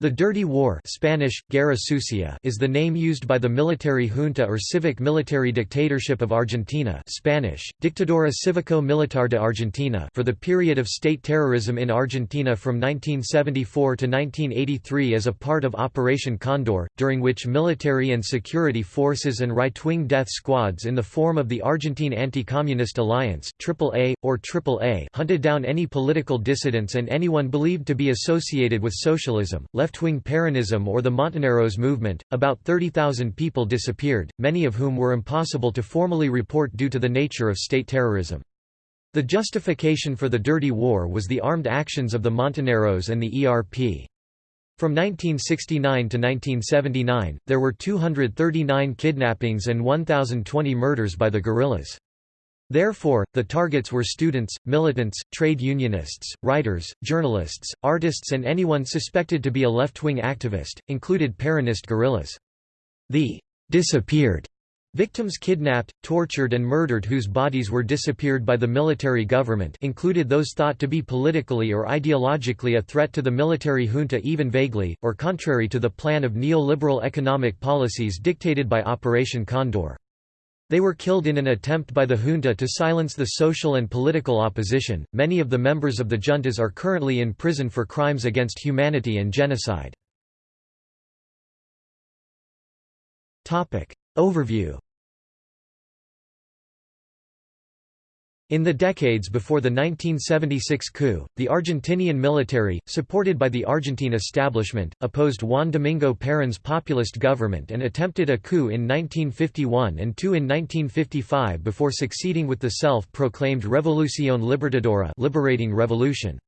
The Dirty War Spanish, Guerra Sucia is the name used by the military junta or civic military dictatorship of Argentina Spanish, Dictadura Cívico-Militar de Argentina for the period of state terrorism in Argentina from 1974 to 1983 as a part of Operation Condor, during which military and security forces and right-wing death squads in the form of the Argentine Anti-Communist Alliance AAA, or AAA hunted down any political dissidents and anyone believed to be associated with socialism, left-wing Peronism or the Montoneros movement, about 30,000 people disappeared, many of whom were impossible to formally report due to the nature of state terrorism. The justification for the Dirty War was the armed actions of the Montoneros and the ERP. From 1969 to 1979, there were 239 kidnappings and 1,020 murders by the guerrillas. Therefore, the targets were students, militants, trade unionists, writers, journalists, artists and anyone suspected to be a left-wing activist, included Peronist guerrillas. The «disappeared» Victims kidnapped, tortured and murdered whose bodies were disappeared by the military government included those thought to be politically or ideologically a threat to the military junta even vaguely, or contrary to the plan of neoliberal economic policies dictated by Operation Condor. They were killed in an attempt by the junta to silence the social and political opposition. Many of the members of the juntas are currently in prison for crimes against humanity and genocide. Topic Overview In the decades before the 1976 coup, the Argentinian military, supported by the Argentine establishment, opposed Juan Domingo Perón's populist government and attempted a coup in 1951 and two in 1955 before succeeding with the self-proclaimed Revolución Libertadora liberating revolution.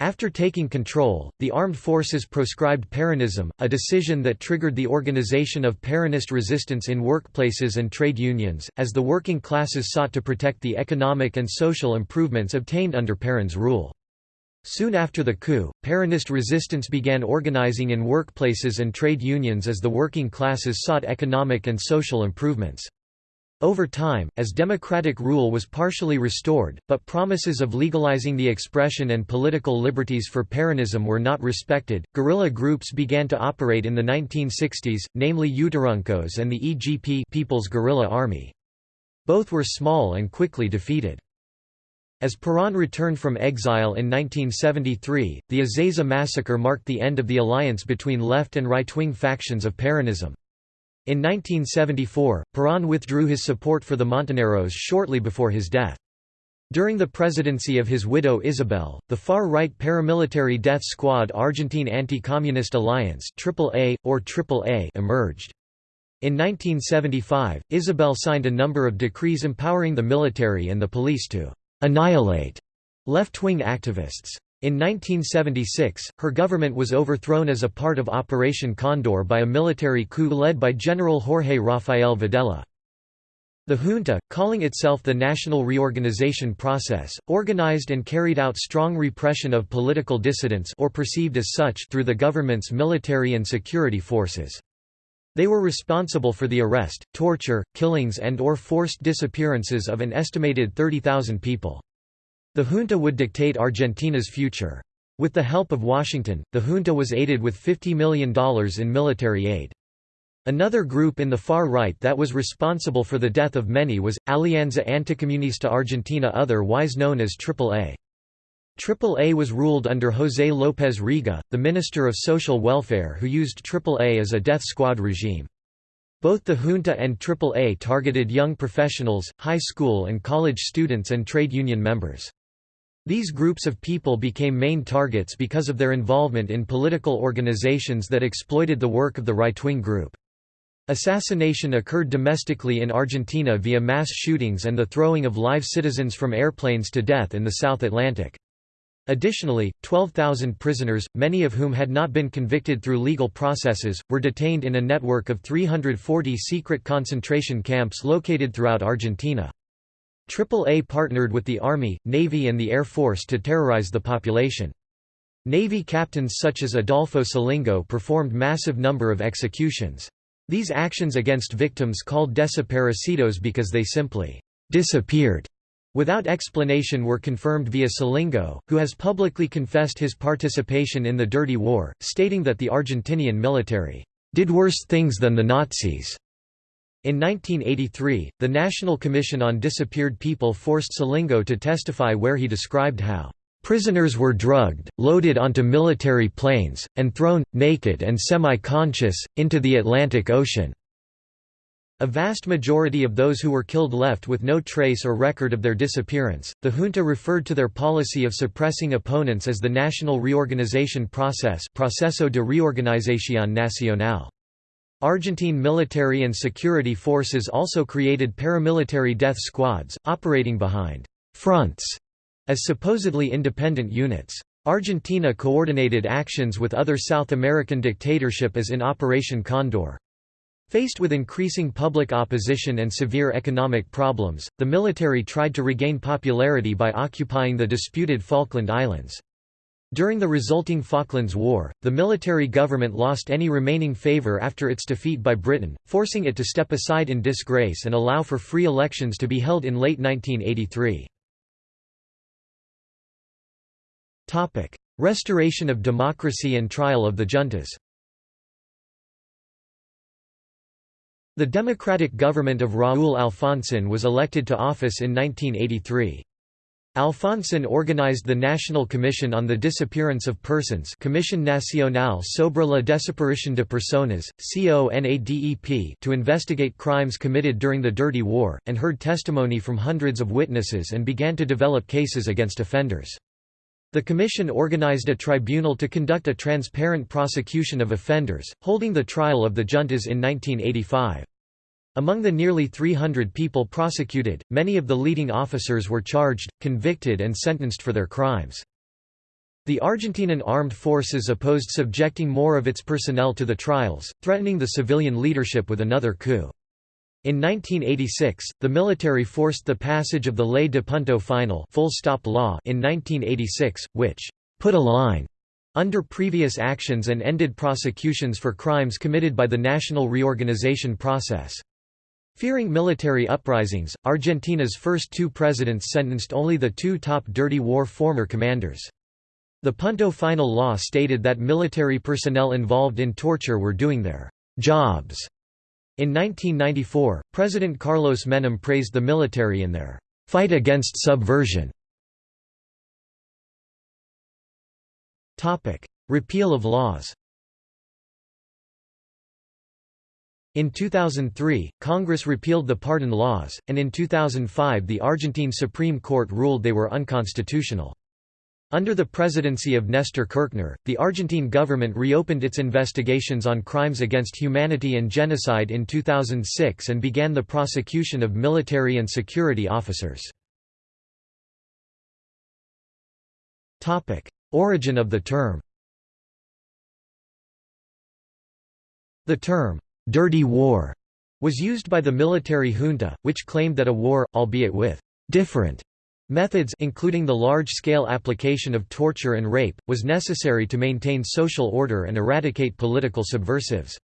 After taking control, the armed forces proscribed Peronism, a decision that triggered the organization of Peronist resistance in workplaces and trade unions, as the working classes sought to protect the economic and social improvements obtained under Perón's rule. Soon after the coup, Peronist resistance began organizing in workplaces and trade unions as the working classes sought economic and social improvements. Over time, as democratic rule was partially restored, but promises of legalizing the expression and political liberties for Peronism were not respected, guerrilla groups began to operate in the 1960s, namely Uturuncos and the EGP People's Guerrilla Army. Both were small and quickly defeated. As Perón returned from exile in 1973, the Ezeiza massacre marked the end of the alliance between left and right-wing factions of Peronism. In 1974, Perón withdrew his support for the Montoneros shortly before his death. During the presidency of his widow Isabel, the far-right paramilitary death squad Argentine Anti-Communist Alliance AAA, or AAA emerged. In 1975, Isabel signed a number of decrees empowering the military and the police to «annihilate» left-wing activists. In 1976, her government was overthrown as a part of Operation Condor by a military coup led by General Jorge Rafael Videla. The junta, calling itself the National Reorganization Process, organized and carried out strong repression of political dissidents or perceived as such through the government's military and security forces. They were responsible for the arrest, torture, killings and or forced disappearances of an estimated 30,000 people. The junta would dictate Argentina's future. With the help of Washington, the junta was aided with $50 million in military aid. Another group in the far right that was responsible for the death of many was, Alianza Anticomunista Argentina otherwise known as AAA. AAA was ruled under José López Rega, the Minister of Social Welfare who used AAA as a death squad regime. Both the junta and AAA targeted young professionals, high school and college students and trade union members. These groups of people became main targets because of their involvement in political organizations that exploited the work of the right-wing group. Assassination occurred domestically in Argentina via mass shootings and the throwing of live citizens from airplanes to death in the South Atlantic. Additionally, 12,000 prisoners, many of whom had not been convicted through legal processes, were detained in a network of 340 secret concentration camps located throughout Argentina. AAA partnered with the Army, Navy and the Air Force to terrorize the population. Navy captains such as Adolfo Scilingo performed massive number of executions. These actions against victims called desaparecidos because they simply disappeared without explanation were confirmed via Scilingo, who has publicly confessed his participation in the Dirty War, stating that the Argentinian military did worse things than the Nazis. In 1983, the National Commission on Disappeared People forced Scilingo to testify where he described how Prisoners were drugged, loaded onto military planes, and thrown, naked and semi-conscious, into the Atlantic Ocean. A vast majority of those who were killed left with no trace or record of their disappearance. The junta referred to their policy of suppressing opponents as the National Reorganization Process Proceso de Reorganización Nacional. Argentine military and security forces also created paramilitary death squads, operating behind fronts as supposedly independent units. Argentina coordinated actions with other South American dictatorship as in Operation Condor. Faced with increasing public opposition and severe economic problems, the military tried to regain popularity by occupying the disputed Falkland Islands. During the resulting Falklands War, the military government lost any remaining favour after its defeat by Britain, forcing it to step aside in disgrace and allow for free elections to be held in late 1983. Restoration of democracy and trial of the juntas The democratic government of Raúl Alfonsín was elected to office in 1983. Alfonsín organized the National Commission on the Disappearance of Persons Commission Nacional sobre la Desaparición de Personas, CONADEP to investigate crimes committed during the Dirty War, and heard testimony from hundreds of witnesses and began to develop cases against offenders. The commission organized a tribunal to conduct a transparent prosecution of offenders, holding the trial of the juntas in 1985. Among the nearly 300 people prosecuted, many of the leading officers were charged, convicted and sentenced for their crimes. The Argentinian armed forces opposed subjecting more of its personnel to the trials, threatening the civilian leadership with another coup. In 1986, the military forced the passage of the Ley de Punto Final full stop law in 1986, which «put a line» under previous actions and ended prosecutions for crimes committed by the national reorganization process. Fearing military uprisings, Argentina's first two presidents sentenced only the two top dirty war former commanders. The Punto Final law stated that military personnel involved in torture were doing their jobs in 1994, President Carlos Menem praised the military in their fight against subversion. Repeal of laws In 2003, Congress repealed the pardon laws, and in 2005 the Argentine Supreme Court ruled they were unconstitutional. Under the presidency of Nestor Kirchner, the Argentine government reopened its investigations on crimes against humanity and genocide in 2006 and began the prosecution of military and security officers. Origin of the term The term, "'dirty war' was used by the military junta, which claimed that a war, albeit with "'different' Methods including the large-scale application of torture and rape, was necessary to maintain social order and eradicate political subversives.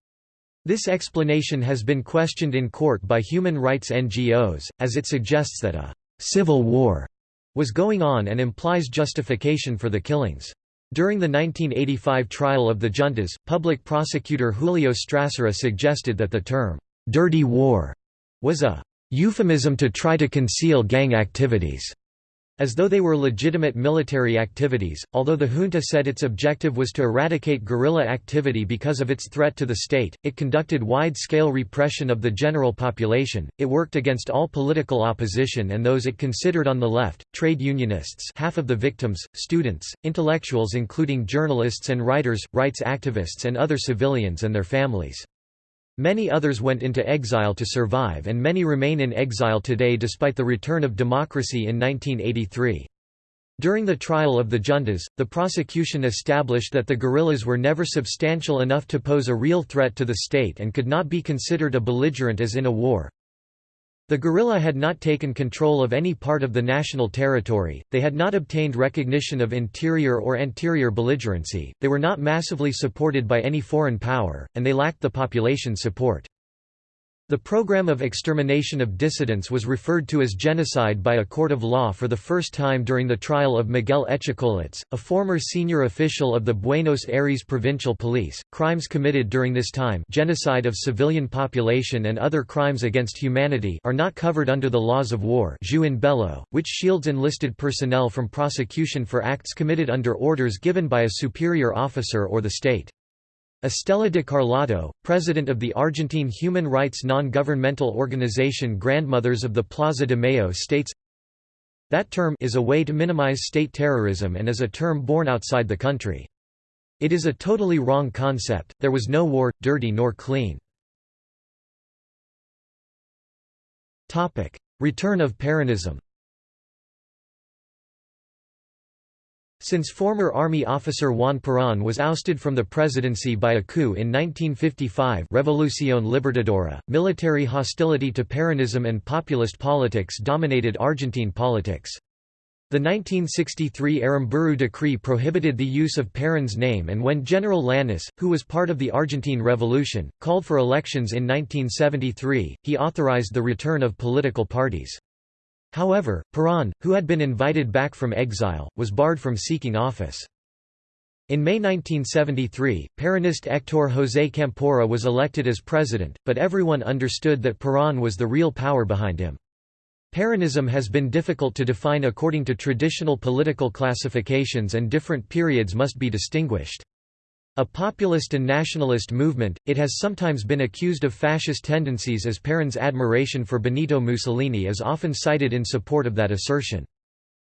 This explanation has been questioned in court by human rights NGOs, as it suggests that a «civil war» was going on and implies justification for the killings. During the 1985 trial of the juntas, public prosecutor Julio Strassera suggested that the term «dirty war» was a «euphemism to try to conceal gang activities» as though they were legitimate military activities. Although the junta said its objective was to eradicate guerrilla activity because of its threat to the state, it conducted wide-scale repression of the general population. It worked against all political opposition and those it considered on the left, trade unionists, half of the victims, students, intellectuals including journalists and writers, rights activists and other civilians and their families. Many others went into exile to survive and many remain in exile today despite the return of democracy in 1983. During the trial of the juntas, the prosecution established that the guerrillas were never substantial enough to pose a real threat to the state and could not be considered a belligerent as in a war. The guerrilla had not taken control of any part of the national territory, they had not obtained recognition of interior or anterior belligerency, they were not massively supported by any foreign power, and they lacked the population support. The program of extermination of dissidents was referred to as genocide by a court of law for the first time during the trial of Miguel Etchecolatz, a former senior official of the Buenos Aires Provincial Police. Crimes committed during this time, genocide of civilian population and other crimes against humanity, are not covered under the laws of war, bello, which shields enlisted personnel from prosecution for acts committed under orders given by a superior officer or the state. Estela de Carlotto, president of the Argentine human rights non-governmental organization Grandmothers of the Plaza de Mayo states, That term is a way to minimize state terrorism and is a term born outside the country. It is a totally wrong concept, there was no war, dirty nor clean. Return of Peronism Since former army officer Juan Perón was ousted from the presidency by a coup in 1955 Revolución Libertadora, military hostility to Peronism and populist politics dominated Argentine politics. The 1963 Aramburu decree prohibited the use of Perón's name and when General Lanusse, who was part of the Argentine Revolution, called for elections in 1973, he authorized the return of political parties. However, Perón, who had been invited back from exile, was barred from seeking office. In May 1973, Peronist Héctor José Campora was elected as president, but everyone understood that Perón was the real power behind him. Peronism has been difficult to define according to traditional political classifications and different periods must be distinguished. A populist and nationalist movement, it has sometimes been accused of fascist tendencies as Perón's admiration for Benito Mussolini is often cited in support of that assertion.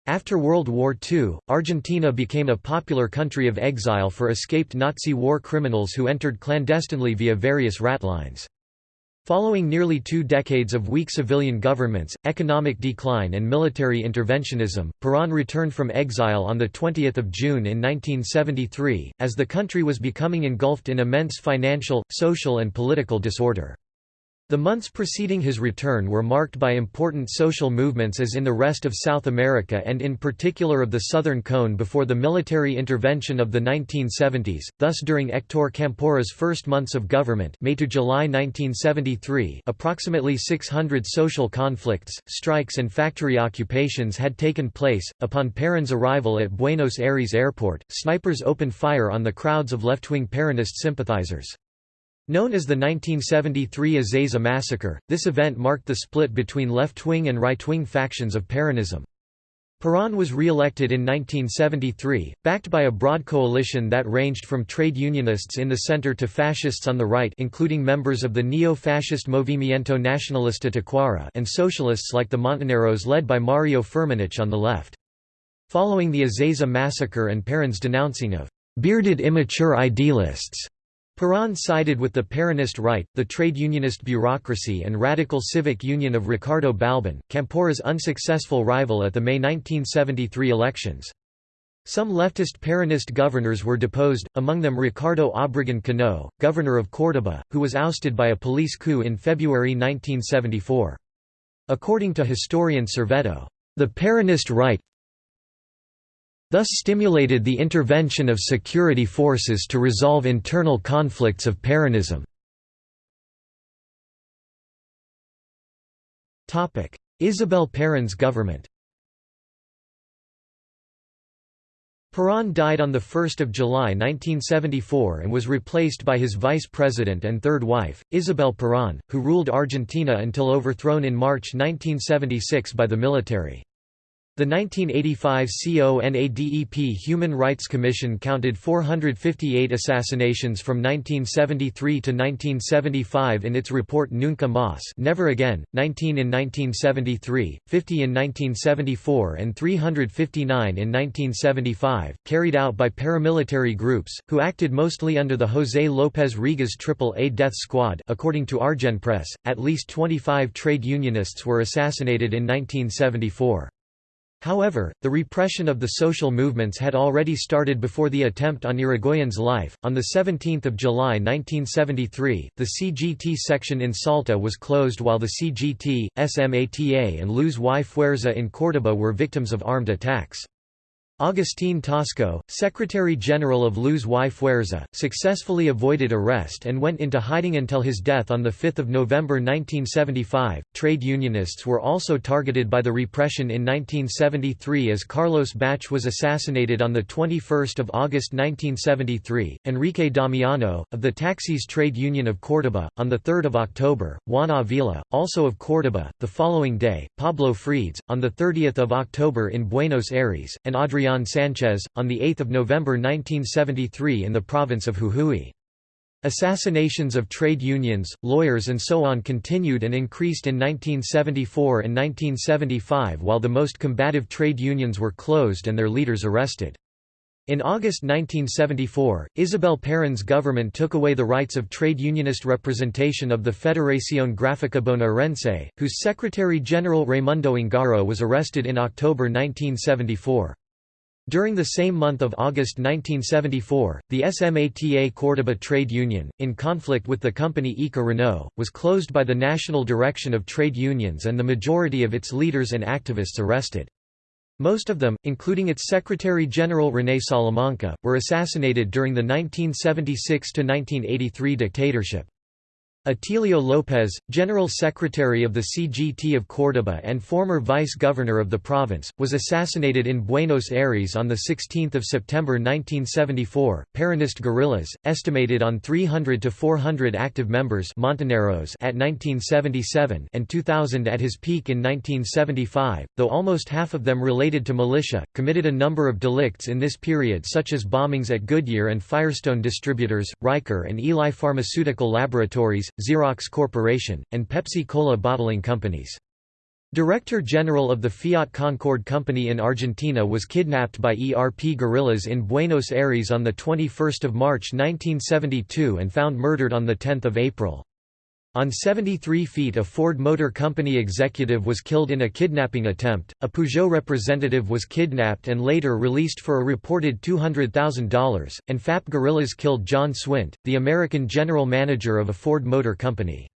After World War II, Argentina became a popular country of exile for escaped Nazi war criminals who entered clandestinely via various ratlines. Following nearly two decades of weak civilian governments, economic decline and military interventionism, Perón returned from exile on 20 June in 1973, as the country was becoming engulfed in immense financial, social and political disorder. The months preceding his return were marked by important social movements as in the rest of South America and in particular of the Southern Cone before the military intervention of the 1970s, thus during Héctor Campora's first months of government May to July 1973 approximately 600 social conflicts, strikes and factory occupations had taken place. Upon Perón's arrival at Buenos Aires airport, snipers opened fire on the crowds of left-wing Peronist sympathizers. Known as the 1973 Ezeiza massacre, this event marked the split between left-wing and right-wing factions of Peronism. Perón was re-elected in 1973, backed by a broad coalition that ranged from trade unionists in the center to fascists on the right including members of the neo-fascist Movimiento Nacionalista Tacuara and socialists like the Montoneros led by Mario Firmenich on the left. Following the Ezeiza massacre and Perón's denouncing of «bearded immature idealists», Perón sided with the Peronist right, the trade unionist bureaucracy and radical civic union of Ricardo Balbín, Campora's unsuccessful rival at the May 1973 elections. Some leftist Peronist governors were deposed, among them Ricardo Obregón Cano, governor of Córdoba, who was ousted by a police coup in February 1974. According to historian Servetto, the Peronist right, thus stimulated the intervention of security forces to resolve internal conflicts of Peronism. Isabel Perón's government Perón died on 1 July 1974 and was replaced by his vice president and third wife, Isabel Perón, who ruled Argentina until overthrown in March 1976 by the military. The 1985 CONADEP Human Rights Commission counted 458 assassinations from 1973 to 1975 in its report Nunca Más Never Again, 19 in 1973, 50 in 1974 and 359 in 1975, carried out by paramilitary groups, who acted mostly under the José López Rega's AAA Death Squad according to Argenpress, at least 25 trade unionists were assassinated in 1974. However, the repression of the social movements had already started before the attempt on Irigoyen's life. On the 17th of July 1973, the CGT section in Salta was closed while the CGT, SMATA and Luz y Fuerza in Córdoba were victims of armed attacks. Agustín Tosco, Secretary-General of Luz y Fuerza, successfully avoided arrest and went into hiding until his death on 5 November 1975. Trade unionists were also targeted by the repression in 1973 as Carlos Bach was assassinated on 21 August 1973, Enrique Damiano, of the Taxis Trade Union of Córdoba, on 3 October, Juan Avila, also of Córdoba, the following day, Pablo Fredes, on 30 October in Buenos Aires, and Adrián Sanchez, on 8 November 1973 in the province of Jujuy. Assassinations of trade unions, lawyers and so on continued and increased in 1974 and 1975 while the most combative trade unions were closed and their leaders arrested. In August 1974, Isabel Perón's government took away the rights of trade unionist representation of the Federación Gráfica Bonaerense, whose Secretary-General Raimundo Ongaro was arrested in October 1974. During the same month of August 1974, the SMATA Córdoba trade union, in conflict with the company IKA Renault, was closed by the National Direction of Trade Unions and the majority of its leaders and activists arrested. Most of them, including its Secretary-General René Salamanca, were assassinated during the 1976–1983 dictatorship. Atilio López, General Secretary of the CGT of Córdoba and former Vice-Governor of the province, was assassinated in Buenos Aires on 16 September 1974. Peronist guerrillas, estimated on 300 to 400 active members Montoneros at 1977 and 2000 at his peak in 1975, though almost half of them related to militia, committed a number of delicts in this period such as bombings at Goodyear and Firestone Distributors, Riker and Eli Pharmaceutical Laboratories, Xerox Corporation, and Pepsi-Cola bottling companies. Director General of the Fiat Concord Company in Argentina was kidnapped by ERP guerrillas in Buenos Aires on 21 March 1972 and found murdered on 10 April. On 73 feet a Ford Motor Company executive was killed in a kidnapping attempt, a Peugeot representative was kidnapped and later released for a reported $200,000, and FAP guerrillas killed John Swint, the American general manager of a Ford Motor Company.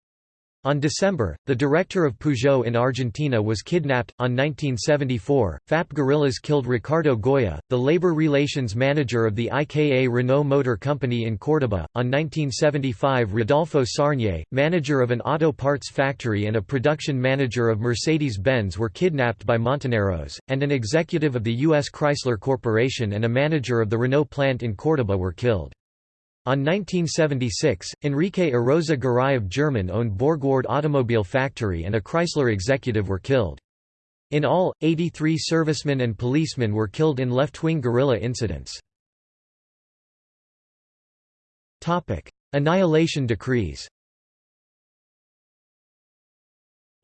On December, the director of Peugeot in Argentina was kidnapped. On 1974, FAP guerrillas killed Ricardo Goya, the labor relations manager of the IKA Renault Motor Company in Córdoba. On 1975, Rodolfo Sarnier, manager of an auto parts factory and a production manager of Mercedes Benz, were kidnapped by Montoneros, and an executive of the U.S. Chrysler Corporation and a manager of the Renault plant in Córdoba were killed. On 1976, Enrique Erosa Garay of German-owned Borgward Automobile Factory and a Chrysler executive were killed. In all, 83 servicemen and policemen were killed in left-wing guerrilla incidents. Annihilation decrees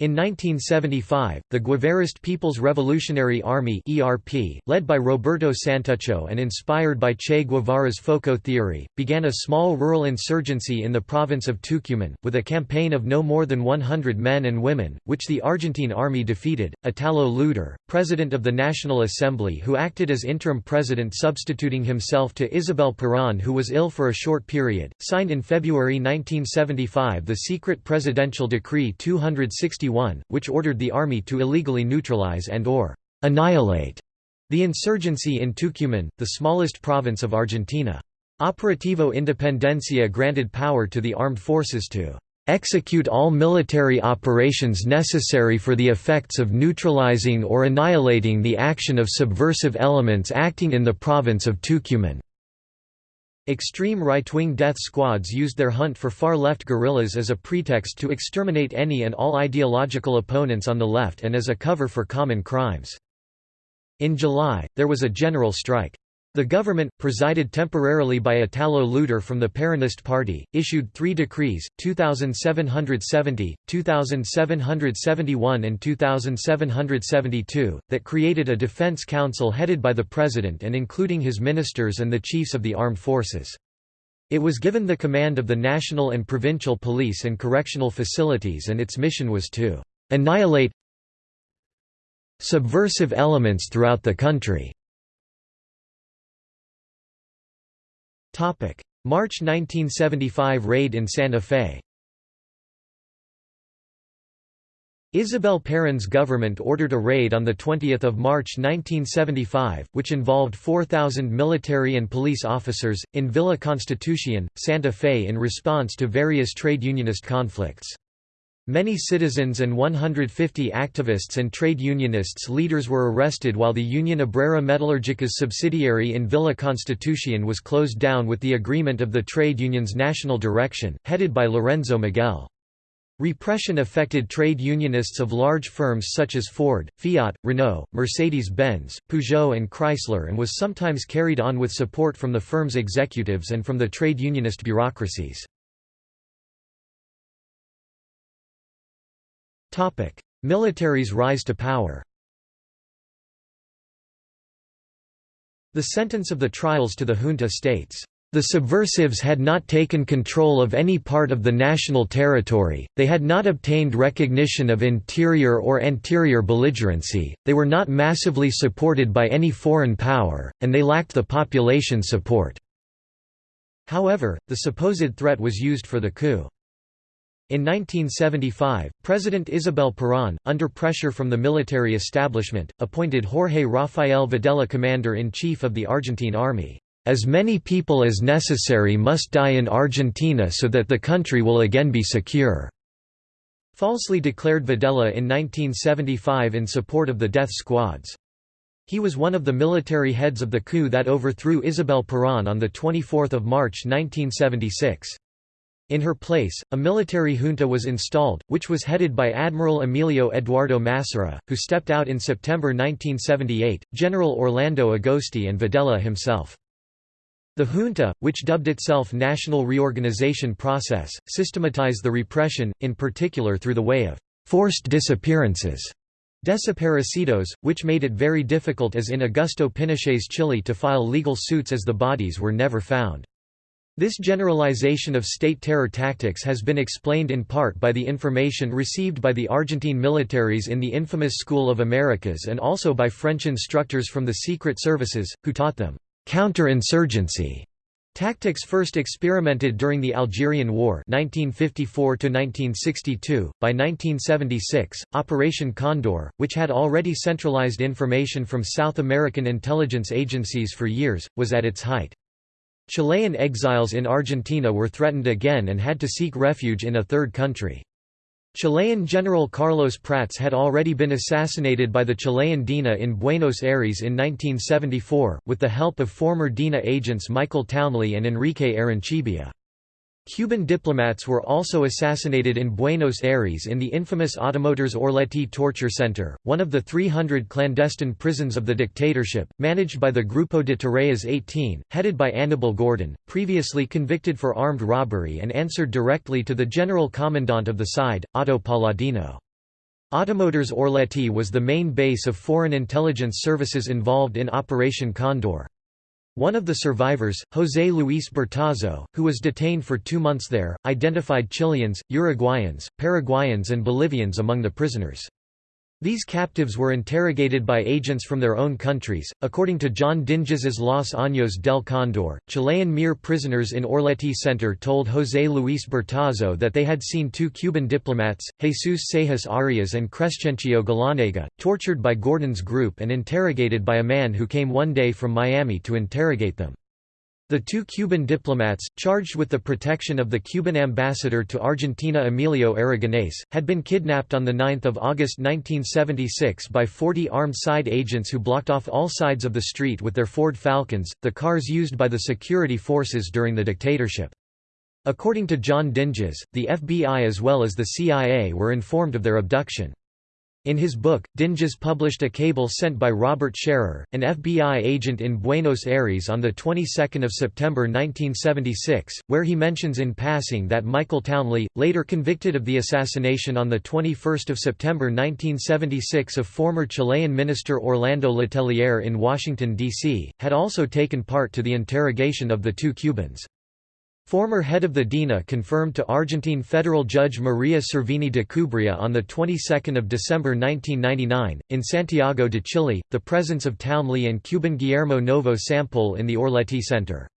In 1975, the Guevarist People's Revolutionary Army (ERP), led by Roberto Santucho and inspired by Che Guevara's FOCO theory, began a small rural insurgency in the province of Tucumán, with a campaign of no more than 100 men and women, which the Argentine army defeated. Italo Luder, president of the National Assembly who acted as interim president substituting himself to Isabel Perón who was ill for a short period, signed in February 1975 the secret presidential decree 261 which ordered the army to illegally neutralize and or annihilate the insurgency in Tucumán, the smallest province of Argentina. Operativo Independencia granted power to the armed forces to execute all military operations necessary for the effects of neutralizing or annihilating the action of subversive elements acting in the province of Tucumán. Extreme right-wing death squads used their hunt for far-left guerrillas as a pretext to exterminate any and all ideological opponents on the left and as a cover for common crimes. In July, there was a general strike. The government, presided temporarily by Italo Luder from the Peronist Party, issued three decrees, 2770, 2771 and 2772, that created a defense council headed by the president and including his ministers and the chiefs of the armed forces. It was given the command of the national and provincial police and correctional facilities and its mission was to annihilate subversive elements throughout the country. March 1975 raid in Santa Fe Isabel Perón's government ordered a raid on 20 March 1975, which involved 4,000 military and police officers, in Villa Constitucion, Santa Fe in response to various trade unionist conflicts. Many citizens and 150 activists and trade unionists leaders were arrested while the Union Obrera Metallurgica's subsidiary in Villa Constitucion was closed down with the agreement of the trade union's national direction, headed by Lorenzo Miguel. Repression affected trade unionists of large firms such as Ford, Fiat, Renault, Mercedes-Benz, Peugeot and Chrysler and was sometimes carried on with support from the firm's executives and from the trade unionist bureaucracies. Military's rise to power The sentence of the trials to the junta states, "...the subversives had not taken control of any part of the national territory, they had not obtained recognition of interior or anterior belligerency, they were not massively supported by any foreign power, and they lacked the population support." However, the supposed threat was used for the coup. In 1975, President Isabel Perón, under pressure from the military establishment, appointed Jorge Rafael Videla commander-in-chief of the Argentine army. As many people as necessary must die in Argentina so that the country will again be secure." Falsely declared Videla in 1975 in support of the death squads. He was one of the military heads of the coup that overthrew Isabel Perón on 24 March 1976. In her place, a military junta was installed, which was headed by Admiral Emilio Eduardo Massera, who stepped out in September 1978, General Orlando Agosti and Videla himself. The junta, which dubbed itself National Reorganization Process, systematized the repression, in particular through the way of forced disappearances desaparecidos, which made it very difficult as in Augusto Pinochet's Chile to file legal suits as the bodies were never found. This generalization of state terror tactics has been explained in part by the information received by the Argentine militaries in the infamous School of Americas and also by French instructors from the secret services, who taught them counter-insurgency Tactics first experimented during the Algerian War 1954 -1962. .By 1976, Operation Condor, which had already centralized information from South American intelligence agencies for years, was at its height. Chilean exiles in Argentina were threatened again and had to seek refuge in a third country. Chilean General Carlos Prats had already been assassinated by the Chilean DINA in Buenos Aires in 1974, with the help of former DINA agents Michael Townley and Enrique Arancibia. Cuban diplomats were also assassinated in Buenos Aires in the infamous Automotores Orletti torture center, one of the 300 clandestine prisons of the dictatorship, managed by the Grupo de Tareas 18, headed by Anibal Gordon, previously convicted for armed robbery and answered directly to the general commandant of the SIDE, Otto Paladino. Automotores Orletti was the main base of foreign intelligence services involved in Operation Condor. One of the survivors, José Luis Bertazzo, who was detained for two months there, identified Chileans, Uruguayans, Paraguayans and Bolivians among the prisoners. These captives were interrogated by agents from their own countries. According to John Dinges's Los Años del Cóndor, Chilean MIR prisoners in Orletti Center told José Luis Bertazzo that they had seen two Cuban diplomats, Jesus Seijas Arias and Crescencio Galanega, tortured by Gordon's group and interrogated by a man who came one day from Miami to interrogate them. The two Cuban diplomats, charged with the protection of the Cuban ambassador to Argentina Emilio Aragonés, had been kidnapped on 9 August 1976 by 40 armed SIDE agents who blocked off all sides of the street with their Ford Falcons, the cars used by the security forces during the dictatorship. According to John Dinges, the FBI as well as the CIA were informed of their abduction. In his book, Dinges published a cable sent by Robert Scherrer, an FBI agent in Buenos Aires on the 22nd of September 1976, where he mentions in passing that Michael Townley, later convicted of the assassination on the 21st of September 1976 of former Chilean minister Orlando Letelier in Washington D.C., had also taken part to the interrogation of the two Cubans. Former head of the DINA confirmed to Argentine federal judge Maria Servini de Cubría on the 22nd of December 1999 in Santiago de Chile the presence of Townley and Cuban Guillermo Novo Sampol in the Orletti Center.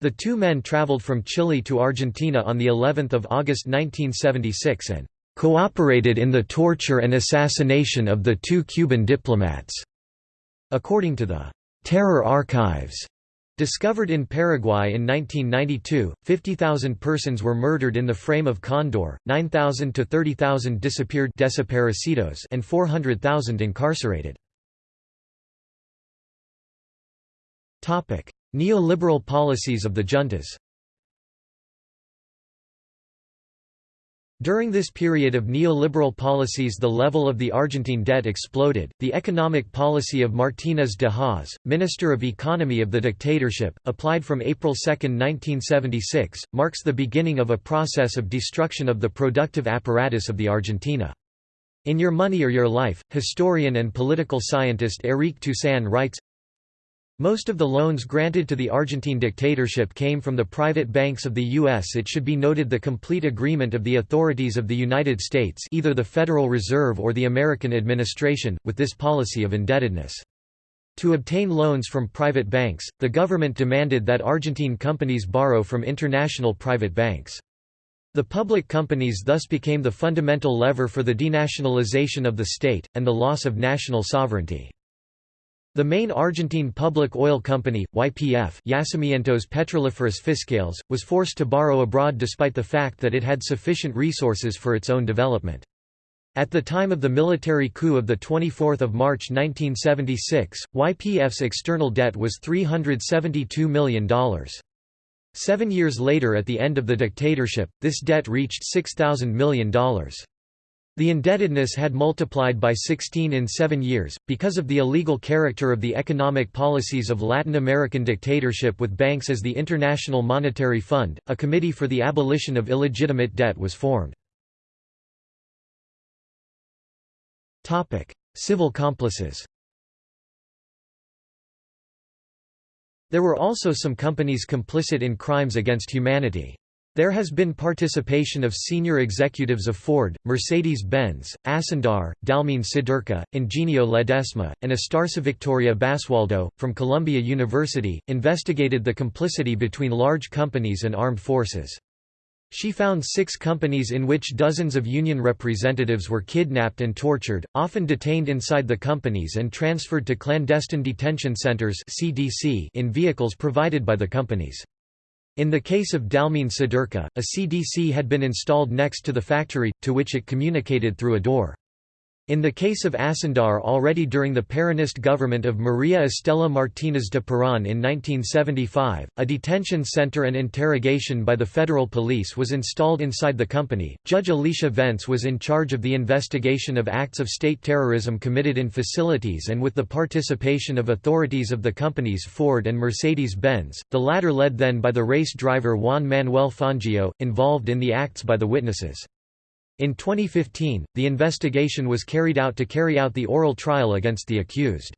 The two men traveled from Chile to Argentina on the 11th of August 1976 and cooperated in the torture and assassination of the two Cuban diplomats. According to the Terror Archives, Discovered in Paraguay in 1992, 50,000 persons were murdered in the frame of Condor, 9,000 to 30,000 disappeared desaparecidos and 400,000 incarcerated. Neoliberal policies of the juntas During this period of neoliberal policies the level of the Argentine debt exploded. The economic policy of Martínez de Hoz, Minister of Economy of the dictatorship, applied from April 2, 1976, marks the beginning of a process of destruction of the productive apparatus of the Argentina. In Your Money or Your Life, historian and political scientist Éric Toussaint writes, most of the loans granted to the Argentine dictatorship came from the private banks of the U.S. It should be noted the complete agreement of the authorities of the United States either the Federal Reserve or the American administration, with this policy of indebtedness. To obtain loans from private banks, the government demanded that Argentine companies borrow from international private banks. The public companies thus became the fundamental lever for the denationalization of the state, and the loss of national sovereignty. The main Argentine public oil company, YPF Yacimientos Petrolíferos Fiscales, was forced to borrow abroad despite the fact that it had sufficient resources for its own development. At the time of the military coup of 24 March 1976, YPF's external debt was $372 million. Seven years later at the end of the dictatorship, this debt reached $6,000 million. The indebtedness had multiplied by 16 in seven years, because of the illegal character of the economic policies of Latin American dictatorship with banks as the International Monetary Fund, a committee for the abolition of illegitimate debt was formed. Civil complices There were also some companies complicit in crimes against humanity. There has been participation of senior executives of Ford, Mercedes-Benz, Acindar, Dalmine Siderca, Ingenio Ledesma, and Astarsa Victoria Basualdo, from Columbia University, investigated the complicity between large companies and armed forces. She found six companies in which dozens of union representatives were kidnapped and tortured, often detained inside the companies and transferred to clandestine detention centers in vehicles provided by the companies. In the case of Dalmine Siderca, a CDC had been installed next to the factory, to which it communicated through a door. In the case of Acindar already during the Peronist government of Maria Estela Martínez de Perón in 1975, a detention center and interrogation by the federal police was installed inside the company. Judge Alicia Vence was in charge of the investigation of acts of state terrorism committed in facilities and with the participation of authorities of the companies Ford and Mercedes-Benz, the latter led then by the race driver Juan Manuel Fangio, involved in the acts by the witnesses. In 2015, the investigation was carried out to carry out the oral trial against the accused.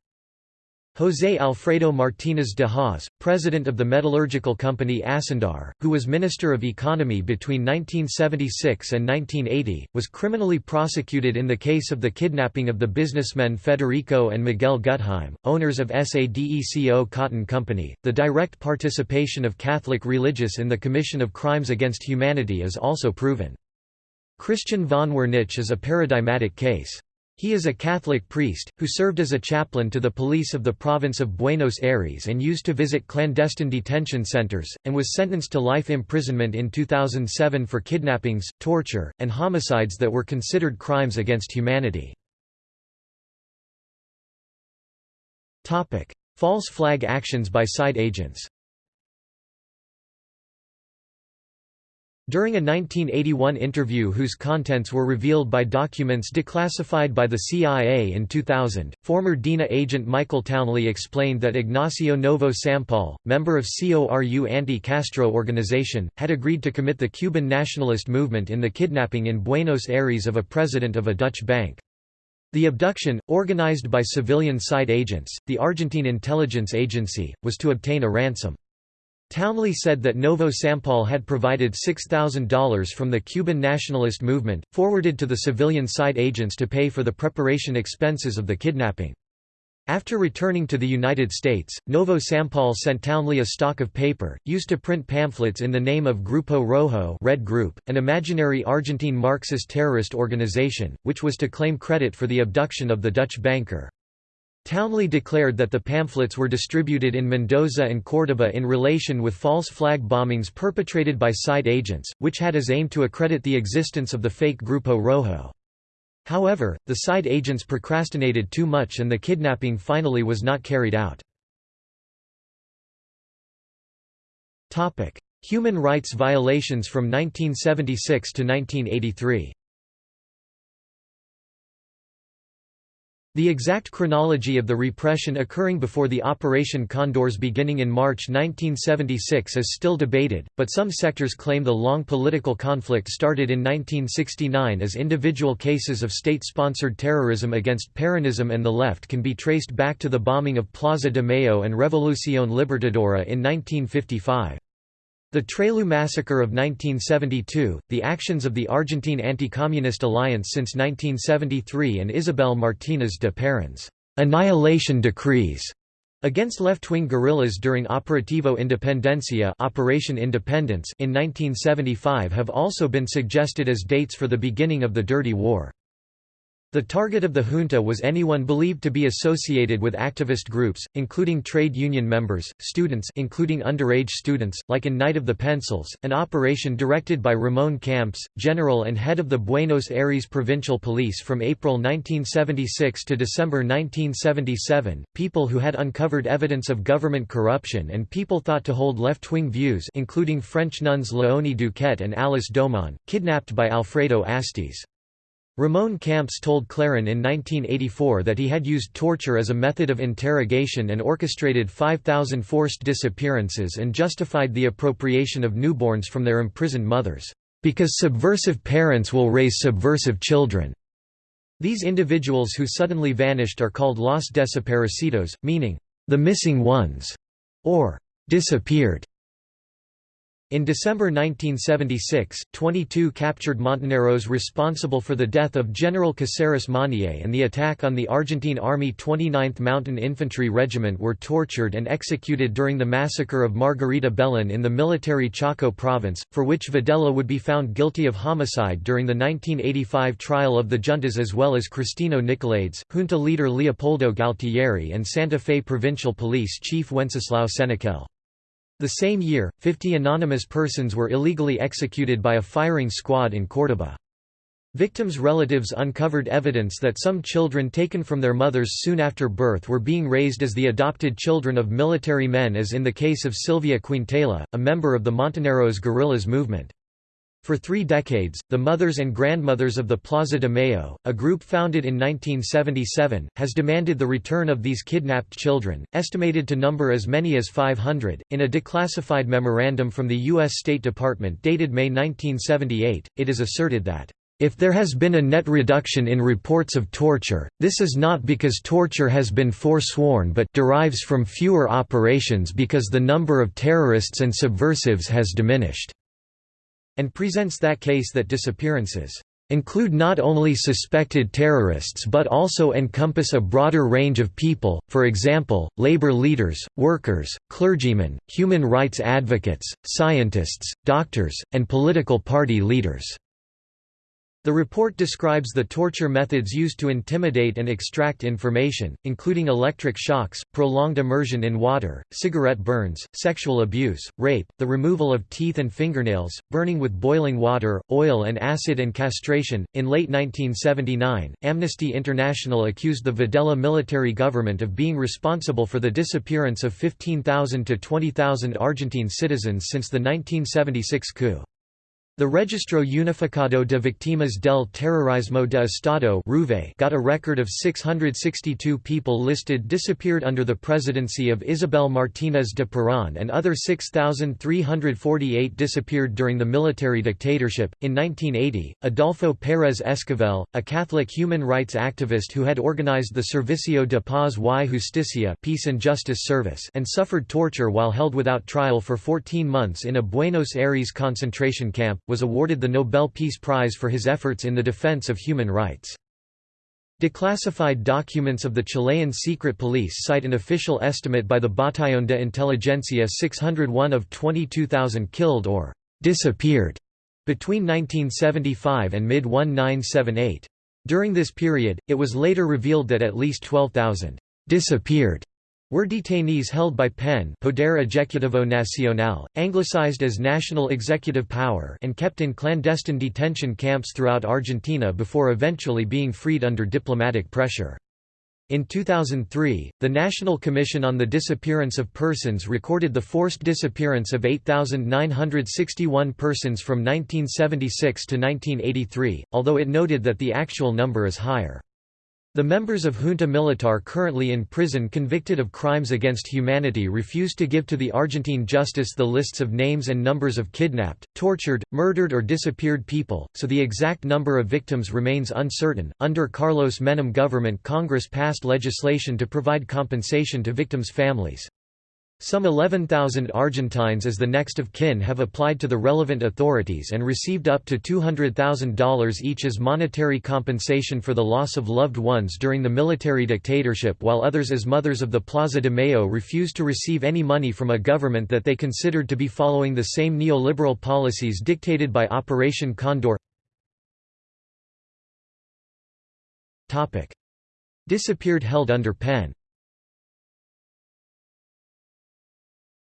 José Alfredo Martínez de Hoz, president of the metallurgical company Acindar, who was Minister of Economy between 1976 and 1980, was criminally prosecuted in the case of the kidnapping of the businessmen Federico and Miguel Gutheim, owners of SADECO Cotton Company. The direct participation of Catholic religious in the commission of crimes against humanity is also proven. Christian von Wernich is a paradigmatic case. He is a Catholic priest, who served as a chaplain to the police of the province of Buenos Aires and used to visit clandestine detention centers, and was sentenced to life imprisonment in 2007 for kidnappings, torture, and homicides that were considered crimes against humanity. False flag actions by SIDE agents During a 1981 interview whose contents were revealed by documents declassified by the CIA in 2000, former DINA agent Michael Townley explained that Ignacio Novo Sampol, member of CORU anti-Castro organization, had agreed to commit the Cuban nationalist movement in the kidnapping in Buenos Aires of a president of a Dutch bank. The abduction, organized by civilian SIDE agents, the Argentine intelligence agency, was to obtain a ransom. Townley said that Novo Sampol had provided $6,000 from the Cuban nationalist movement, forwarded to the civilian SIDE agents to pay for the preparation expenses of the kidnapping. After returning to the United States, Novo Sampol sent Townley a stock of paper, used to print pamphlets in the name of Grupo Rojo Red Group, an imaginary Argentine Marxist terrorist organization, which was to claim credit for the abduction of the Dutch banker. Townley declared that the pamphlets were distributed in Mendoza and Córdoba in relation with false flag bombings perpetrated by SIDE agents, which had as aim to accredit the existence of the fake Grupo Rojo. However, the SIDE agents procrastinated too much and the kidnapping finally was not carried out. Human rights violations from 1976 to 1983 The exact chronology of the repression occurring before the Operation Condors beginning in March 1976 is still debated, but some sectors claim the long political conflict started in 1969 as individual cases of state-sponsored terrorism against Peronism and the left can be traced back to the bombing of Plaza de Mayo and Revolución Libertadora in 1955. The Trelew Massacre of 1972, the actions of the Argentine Anti-Communist Alliance since 1973 and Isabel Martínez de Perón's annihilation decrees against left-wing guerrillas during Operativo Independencia Operation Independence in 1975 have also been suggested as dates for the beginning of the Dirty War. The target of the junta was anyone believed to be associated with activist groups, including trade union members, students including underage students, like in Night of the Pencils, an operation directed by Ramon Camps, general and head of the Buenos Aires Provincial Police from April 1976 to December 1977. People who had uncovered evidence of government corruption and people thought to hold left-wing views including French nuns Léonie Duquet and Alice Domon, kidnapped by Alfredo Astiz. Ramon Camps told Clarín in 1984 that he had used torture as a method of interrogation and orchestrated 5,000 forced disappearances and justified the appropriation of newborns from their imprisoned mothers, "...because subversive parents will raise subversive children." These individuals who suddenly vanished are called los desaparecidos, meaning, "...the missing ones", or "...disappeared". In December 1976, 22 captured Montoneros responsible for the death of General Caceres Monier and the attack on the Argentine Army 29th Mountain Infantry Regiment were tortured and executed during the massacre of Margarita Belen in the military Chaco province, for which Videla would be found guilty of homicide during the 1985 trial of the juntas as well as Cristino Nicolaides, junta leader Leopoldo Galtieri and Santa Fe Provincial Police Chief Wenceslao Senecal. The same year, 50 anonymous persons were illegally executed by a firing squad in Córdoba. Victims' relatives uncovered evidence that some children taken from their mothers soon after birth were being raised as the adopted children of military men as in the case of Silvia Quintela, a member of the Montoneros guerrillas movement. For three decades, the Mothers and Grandmothers of the Plaza de Mayo, a group founded in 1977, has demanded the return of these kidnapped children, estimated to number as many as 500. In a declassified memorandum from the U.S. State Department dated May 1978, it is asserted that if there has been a net reduction in reports of torture, this is not because torture has been forsworn but derives from fewer operations because the number of terrorists and subversives has diminished and presents that case that disappearances include not only suspected terrorists but also encompass a broader range of people, for example, labor leaders, workers, clergymen, human rights advocates, scientists, doctors, and political party leaders. The report describes the torture methods used to intimidate and extract information, including electric shocks, prolonged immersion in water, cigarette burns, sexual abuse, rape, the removal of teeth and fingernails, burning with boiling water, oil and acid, and castration. In late 1979, Amnesty International accused the Videla military government of being responsible for the disappearance of 15,000 to 20,000 Argentine citizens since the 1976 coup. The Registro Unificado de Víctimas del Terrorismo de Estado got a record of 662 people listed disappeared under the presidency of Isabel Martínez de Perón and other 6,348 disappeared during the military dictatorship. In 1980, Adolfo Pérez Esquivel, a Catholic human rights activist who had organized the Servicio de Paz y Justicia Peace and Justice Service and suffered torture while held without trial for 14 months in a Buenos Aires concentration camp, was awarded the Nobel Peace Prize for his efforts in the defense of human rights. Declassified documents of the Chilean secret police cite an official estimate by the Batallón de Inteligencia 601 of 22,000 killed or disappeared between 1975 and mid-1978. During this period, it was later revealed that at least 12,000 disappeared were detainees held by PEN Poder Ejecutivo Nacional, anglicized as National Executive Power and kept in clandestine detention camps throughout Argentina before eventually being freed under diplomatic pressure. In 2003, the National Commission on the Disappearance of Persons recorded the forced disappearance of 8,961 persons from 1976 to 1983, although it noted that the actual number is higher. The members of Junta Militar currently in prison convicted of crimes against humanity refused to give to the Argentine justice the lists of names and numbers of kidnapped, tortured, murdered, or disappeared people, so the exact number of victims remains uncertain. Under Carlos Menem government, Congress passed legislation to provide compensation to victims' families. Some 11,000 Argentines as the next of kin have applied to the relevant authorities and received up to $200,000 each as monetary compensation for the loss of loved ones during the military dictatorship while others as mothers of the Plaza de Mayo refused to receive any money from a government that they considered to be following the same neoliberal policies dictated by Operation Condor. Disappeared held under pen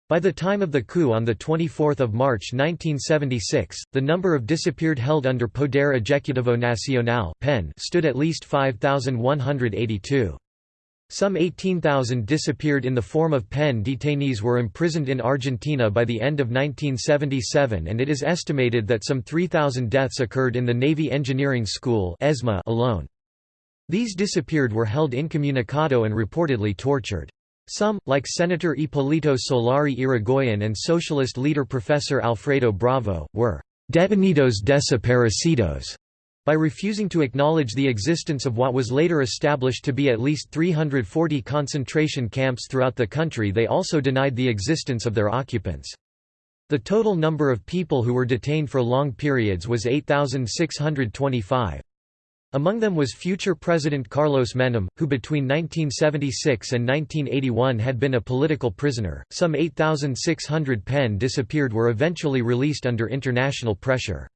By the time of the coup on 24 March 1976, the number of disappeared held under Poder Ejecutivo Nacional stood at least 5,182. Some 18,000 disappeared in the form of PEN detainees were imprisoned in Argentina by the end of 1977 and it is estimated that some 3,000 deaths occurred in the Navy Engineering School alone. These disappeared were held incommunicado and reportedly tortured. Some, like Senator Hipólito Solari Yrigoyen and socialist leader Professor Alfredo Bravo, were «detenidos desaparecidos» by refusing to acknowledge the existence of what was later established to be at least 340 concentration camps throughout the country they also denied the existence of their occupants. The total number of people who were detained for long periods was 8,625. Among them was future President Carlos Menem, who between 1976 and 1981 had been a political prisoner. Some 8,600 PEN disappeared were eventually released under international pressure.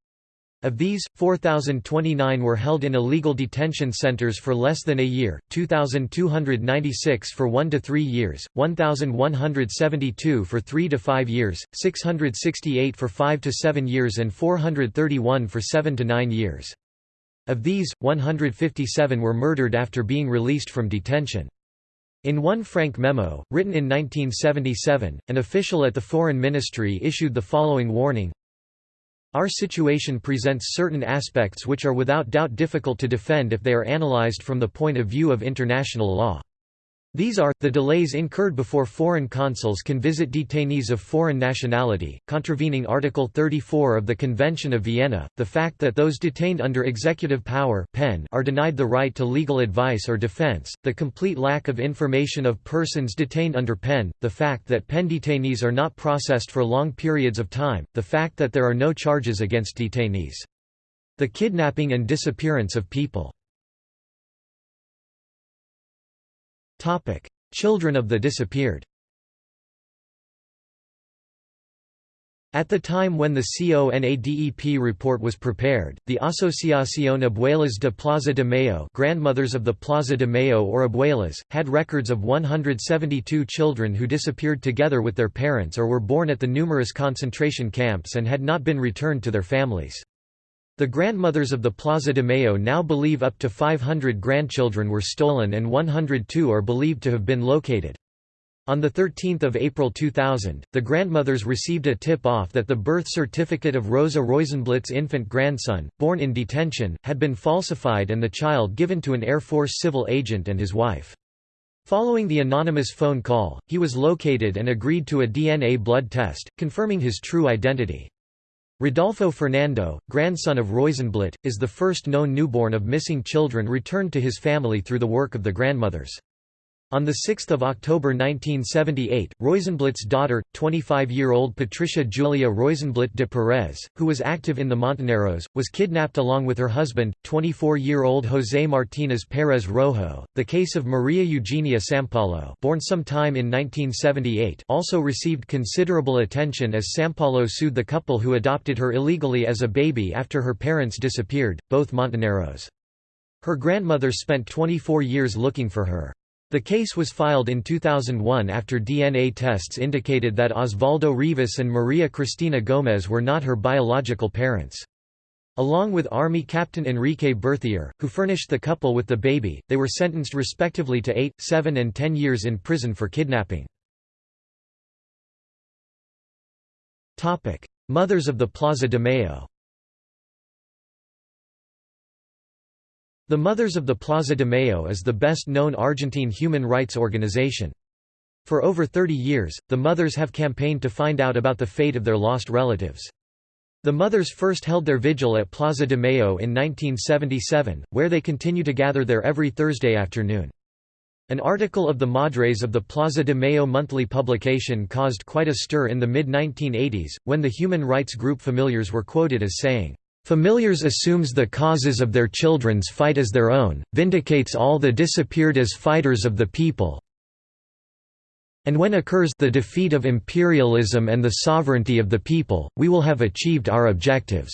Of these, 4,029 were held in illegal detention centers for less than a year, 2,296 for 1 to 3 years, 1,172 for 3 to 5 years, 668 for 5 to 7 years and 431 for 7 to 9 years. Of these, 157 were murdered after being released from detention. In one Frank memo, written in 1977, an official at the Foreign Ministry issued the following warning Our situation presents certain aspects which are without doubt difficult to defend if they are analyzed from the point of view of international law. These are, the delays incurred before foreign consuls can visit detainees of foreign nationality, contravening Article 34 of the Convention of Vienna, the fact that those detained under executive power pen are denied the right to legal advice or defense, the complete lack of information of persons detained under PEN, the fact that PEN detainees are not processed for long periods of time, the fact that there are no charges against detainees. The kidnapping and disappearance of people Topic: Children of the disappeared. At the time when the CONADEP report was prepared, the Asociación Abuelas de Plaza de Mayo grandmothers of the Plaza de Mayo or Abuelas, had records of 172 children who disappeared together with their parents or were born at the numerous concentration camps and had not been returned to their families. The grandmothers of the Plaza de Mayo now believe up to 500 grandchildren were stolen and 102 are believed to have been located. On 13 April 2000, the grandmothers received a tip-off that the birth certificate of Rosa Roisinblit's infant grandson, born in detention, had been falsified and the child given to an Air Force civil agent and his wife. Following the anonymous phone call, he was located and agreed to a DNA blood test, confirming his true identity. Rodolfo Fernando, grandson of Roisinblit, is the first known newborn of missing children returned to his family through the work of the grandmothers. On 6 October 1978, Roisinblit's daughter, 25-year-old Patricia Julia Roisenblatt de Perez, who was active in the Montoneros, was kidnapped along with her husband, 24-year-old José Martínez Pérez Rojo. The case of Maria Eugenia Sampallo, born sometime in 1978, also received considerable attention as Sampallo sued the couple who adopted her illegally as a baby after her parents disappeared, both Montoneros. Her grandmother spent 24 years looking for her. The case was filed in 2001 after DNA tests indicated that Osvaldo Rivas and Maria Cristina Gomez were not her biological parents. Along with Army Captain Enrique Berthier, who furnished the couple with the baby, they were sentenced respectively to 8, 7 and 10 years in prison for kidnapping. Mothers of the Plaza de Mayo The Mothers of the Plaza de Mayo is the best-known Argentine human rights organization. For over 30 years, the mothers have campaigned to find out about the fate of their lost relatives. The mothers first held their vigil at Plaza de Mayo in 1977, where they continue to gather there every Thursday afternoon. An article of the Madres of the Plaza de Mayo monthly publication caused quite a stir in the mid-1980s, when the human rights group Familiars were quoted as saying, Familiars assumes the causes of their children's fight as their own, vindicates all the disappeared as fighters of the people, and when occurs the defeat of imperialism and the sovereignty of the people, we will have achieved our objectives."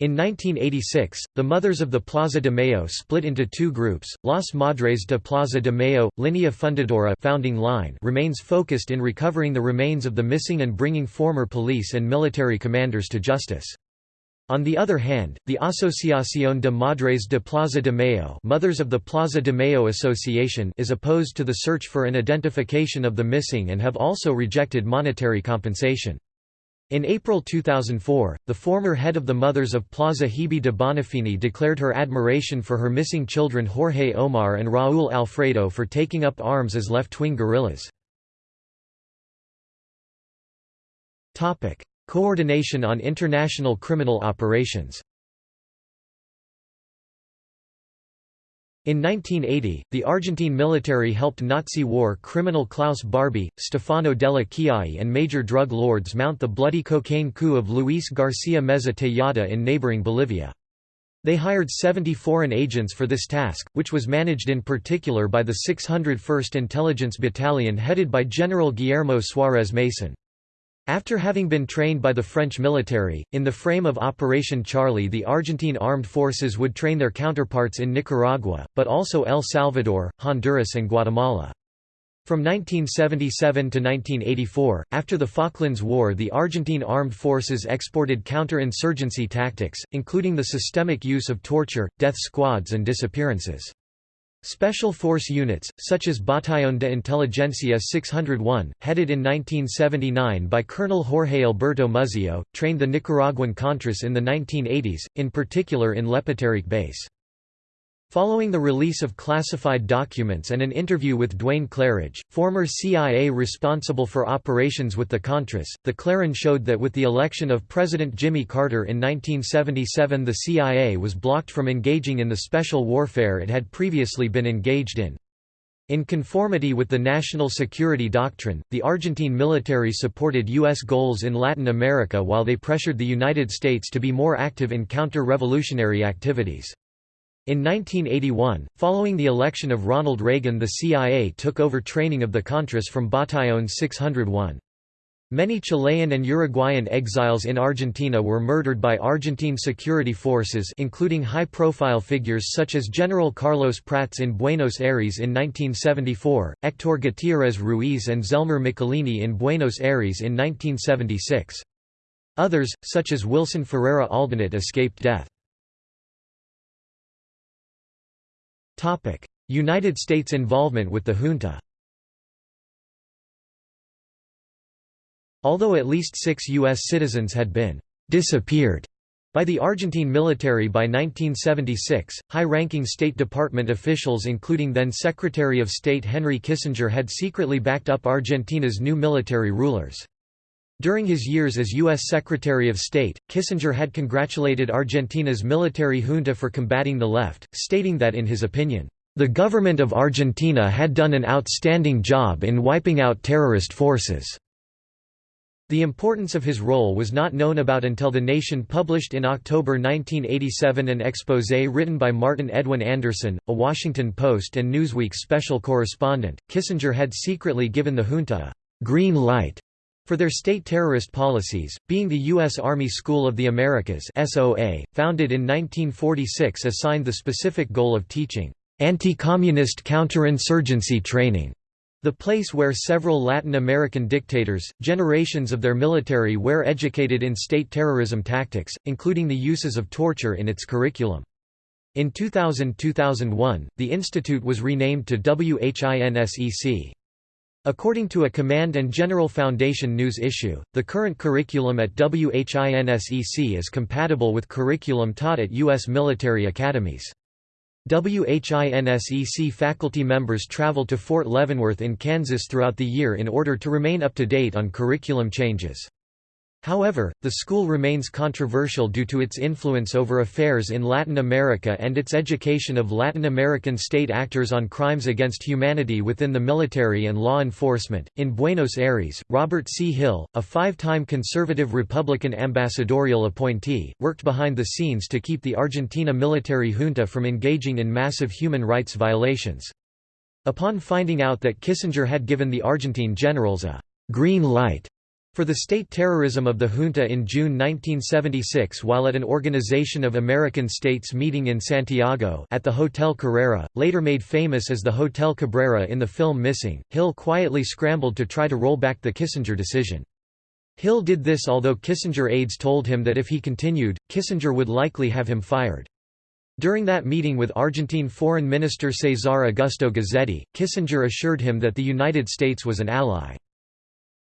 In 1986, the Mothers of the Plaza de Mayo split into two groups, Las Madres de Plaza de Mayo, Linea Fundadora founding line remains focused in recovering the remains of the missing and bringing former police and military commanders to justice. On the other hand, the Asociación de Madres de Plaza de Mayo, Mothers of the Plaza de Mayo Association is opposed to the search for an identification of the missing and have also rejected monetary compensation. In April 2004, the former head of the Mothers of Plaza Hebe de Bonafini declared her admiration for her missing children Jorge Omar and Raúl Alfredo for taking up arms as left-wing guerrillas. Coordination on international criminal operations In 1980, the Argentine military helped Nazi war criminal Klaus Barbie, Stefano della Chiaie and major drug lords mount the bloody cocaine coup of Luis Garcia Meza Tejada in neighboring Bolivia. They hired 70 foreign agents for this task, which was managed in particular by the 601st Intelligence Battalion headed by General Guillermo Suárez Mason. After having been trained by the French military, in the frame of Operation Charlie the Argentine armed forces would train their counterparts in Nicaragua, but also El Salvador, Honduras and Guatemala. From 1977 to 1984, after the Falklands War the Argentine armed forces exported counter-insurgency tactics, including the systemic use of torture, death squads and disappearances. Special force units, such as Batallón de Inteligencia 601, headed in 1979 by Colonel Jorge Alberto Muzzio, trained the Nicaraguan Contras in the 1980s, in particular in Lepaterique base. Following the release of classified documents and an interview with Duane Clarridge, former CIA responsible for operations with the Contras, the Clarin showed that with the election of President Jimmy Carter in 1977 the CIA was blocked from engaging in the special warfare it had previously been engaged in. In conformity with the national security doctrine, the Argentine military supported U.S. goals in Latin America while they pressured the United States to be more active in counter-revolutionary activities. In 1981, following the election of Ronald Reagan the CIA took over training of the Contras from Batallón 601. Many Chilean and Uruguayan exiles in Argentina were murdered by Argentine security forces including high-profile figures such as General Carlos Prats in Buenos Aires in 1974, Héctor Gutiérrez Ruiz and Zelmar Michelini in Buenos Aires in 1976. Others, such as Wilson Ferreira Aldunate escaped death. United States involvement with the junta Although at least six U.S. citizens had been «disappeared» by the Argentine military by 1976, high-ranking State Department officials including then Secretary of State Henry Kissinger had secretly backed up Argentina's new military rulers. During his years as U.S. Secretary of State, Kissinger had congratulated Argentina's military junta for combating the left, stating that in his opinion, The government of Argentina had done an outstanding job in wiping out terrorist forces. The importance of his role was not known about until The Nation published in October 1987 an exposé written by Martin Edwin Andersen, a Washington Post and Newsweek special correspondent. Kissinger had secretly given the junta a green light for their state terrorist policies, being the U.S. Army School of the Americas SOA, founded in 1946 assigned the specific goal of teaching anti-communist counterinsurgency training the place where several Latin American dictators, generations of their military were educated in state terrorism tactics, including the uses of torture in its curriculum. In 2000–2001, the institute was renamed to WHINSEC. According to a Command and General Foundation news issue, the current curriculum at WHINSEC is compatible with curriculum taught at U.S. military academies. WHINSEC faculty members travel to Fort Leavenworth in Kansas throughout the year in order to remain up to date on curriculum changes. However, the school remains controversial due to its influence over affairs in Latin America and its education of Latin American state actors on crimes against humanity within the military and law enforcement. In Buenos Aires, Robert C. Hill, a five time conservative Republican ambassadorial appointee, worked behind the scenes to keep the Argentina military junta from engaging in massive human rights violations. Upon finding out that Kissinger had given the Argentine generals a green light for the state terrorism of the junta in June 1976 while at an Organization of American States meeting in Santiago at the Hotel Carrera, later made famous as the Hotel Cabrera in the film Missing, Hill quietly scrambled to try to roll back the Kissinger decision. Hill did this although Kissinger aides told him that if he continued, Kissinger would likely have him fired. During that meeting with Argentine Foreign Minister Cesar Augusto Guzzetti, Kissinger assured him that the United States was an ally.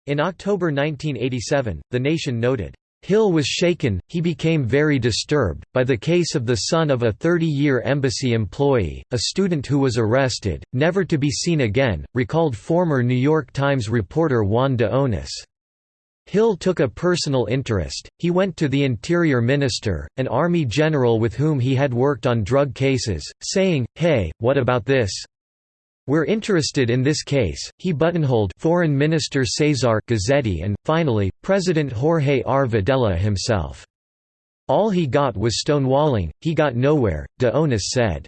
In October 1987, The Nation noted, Hill was shaken, he became very disturbed, by the case of the son of a 30-year embassy employee, a student who was arrested, never to be seen again, recalled former New York Times reporter Juan de Onis. Hill took a personal interest, he went to the Interior Minister, an army general with whom he had worked on drug cases, saying, hey, what about this? We're interested in this case, he buttonholed Foreign Minister Cesar Guzzetti and, finally, President Jorge R. Videla himself. All he got was stonewalling, he got nowhere, de Onis said.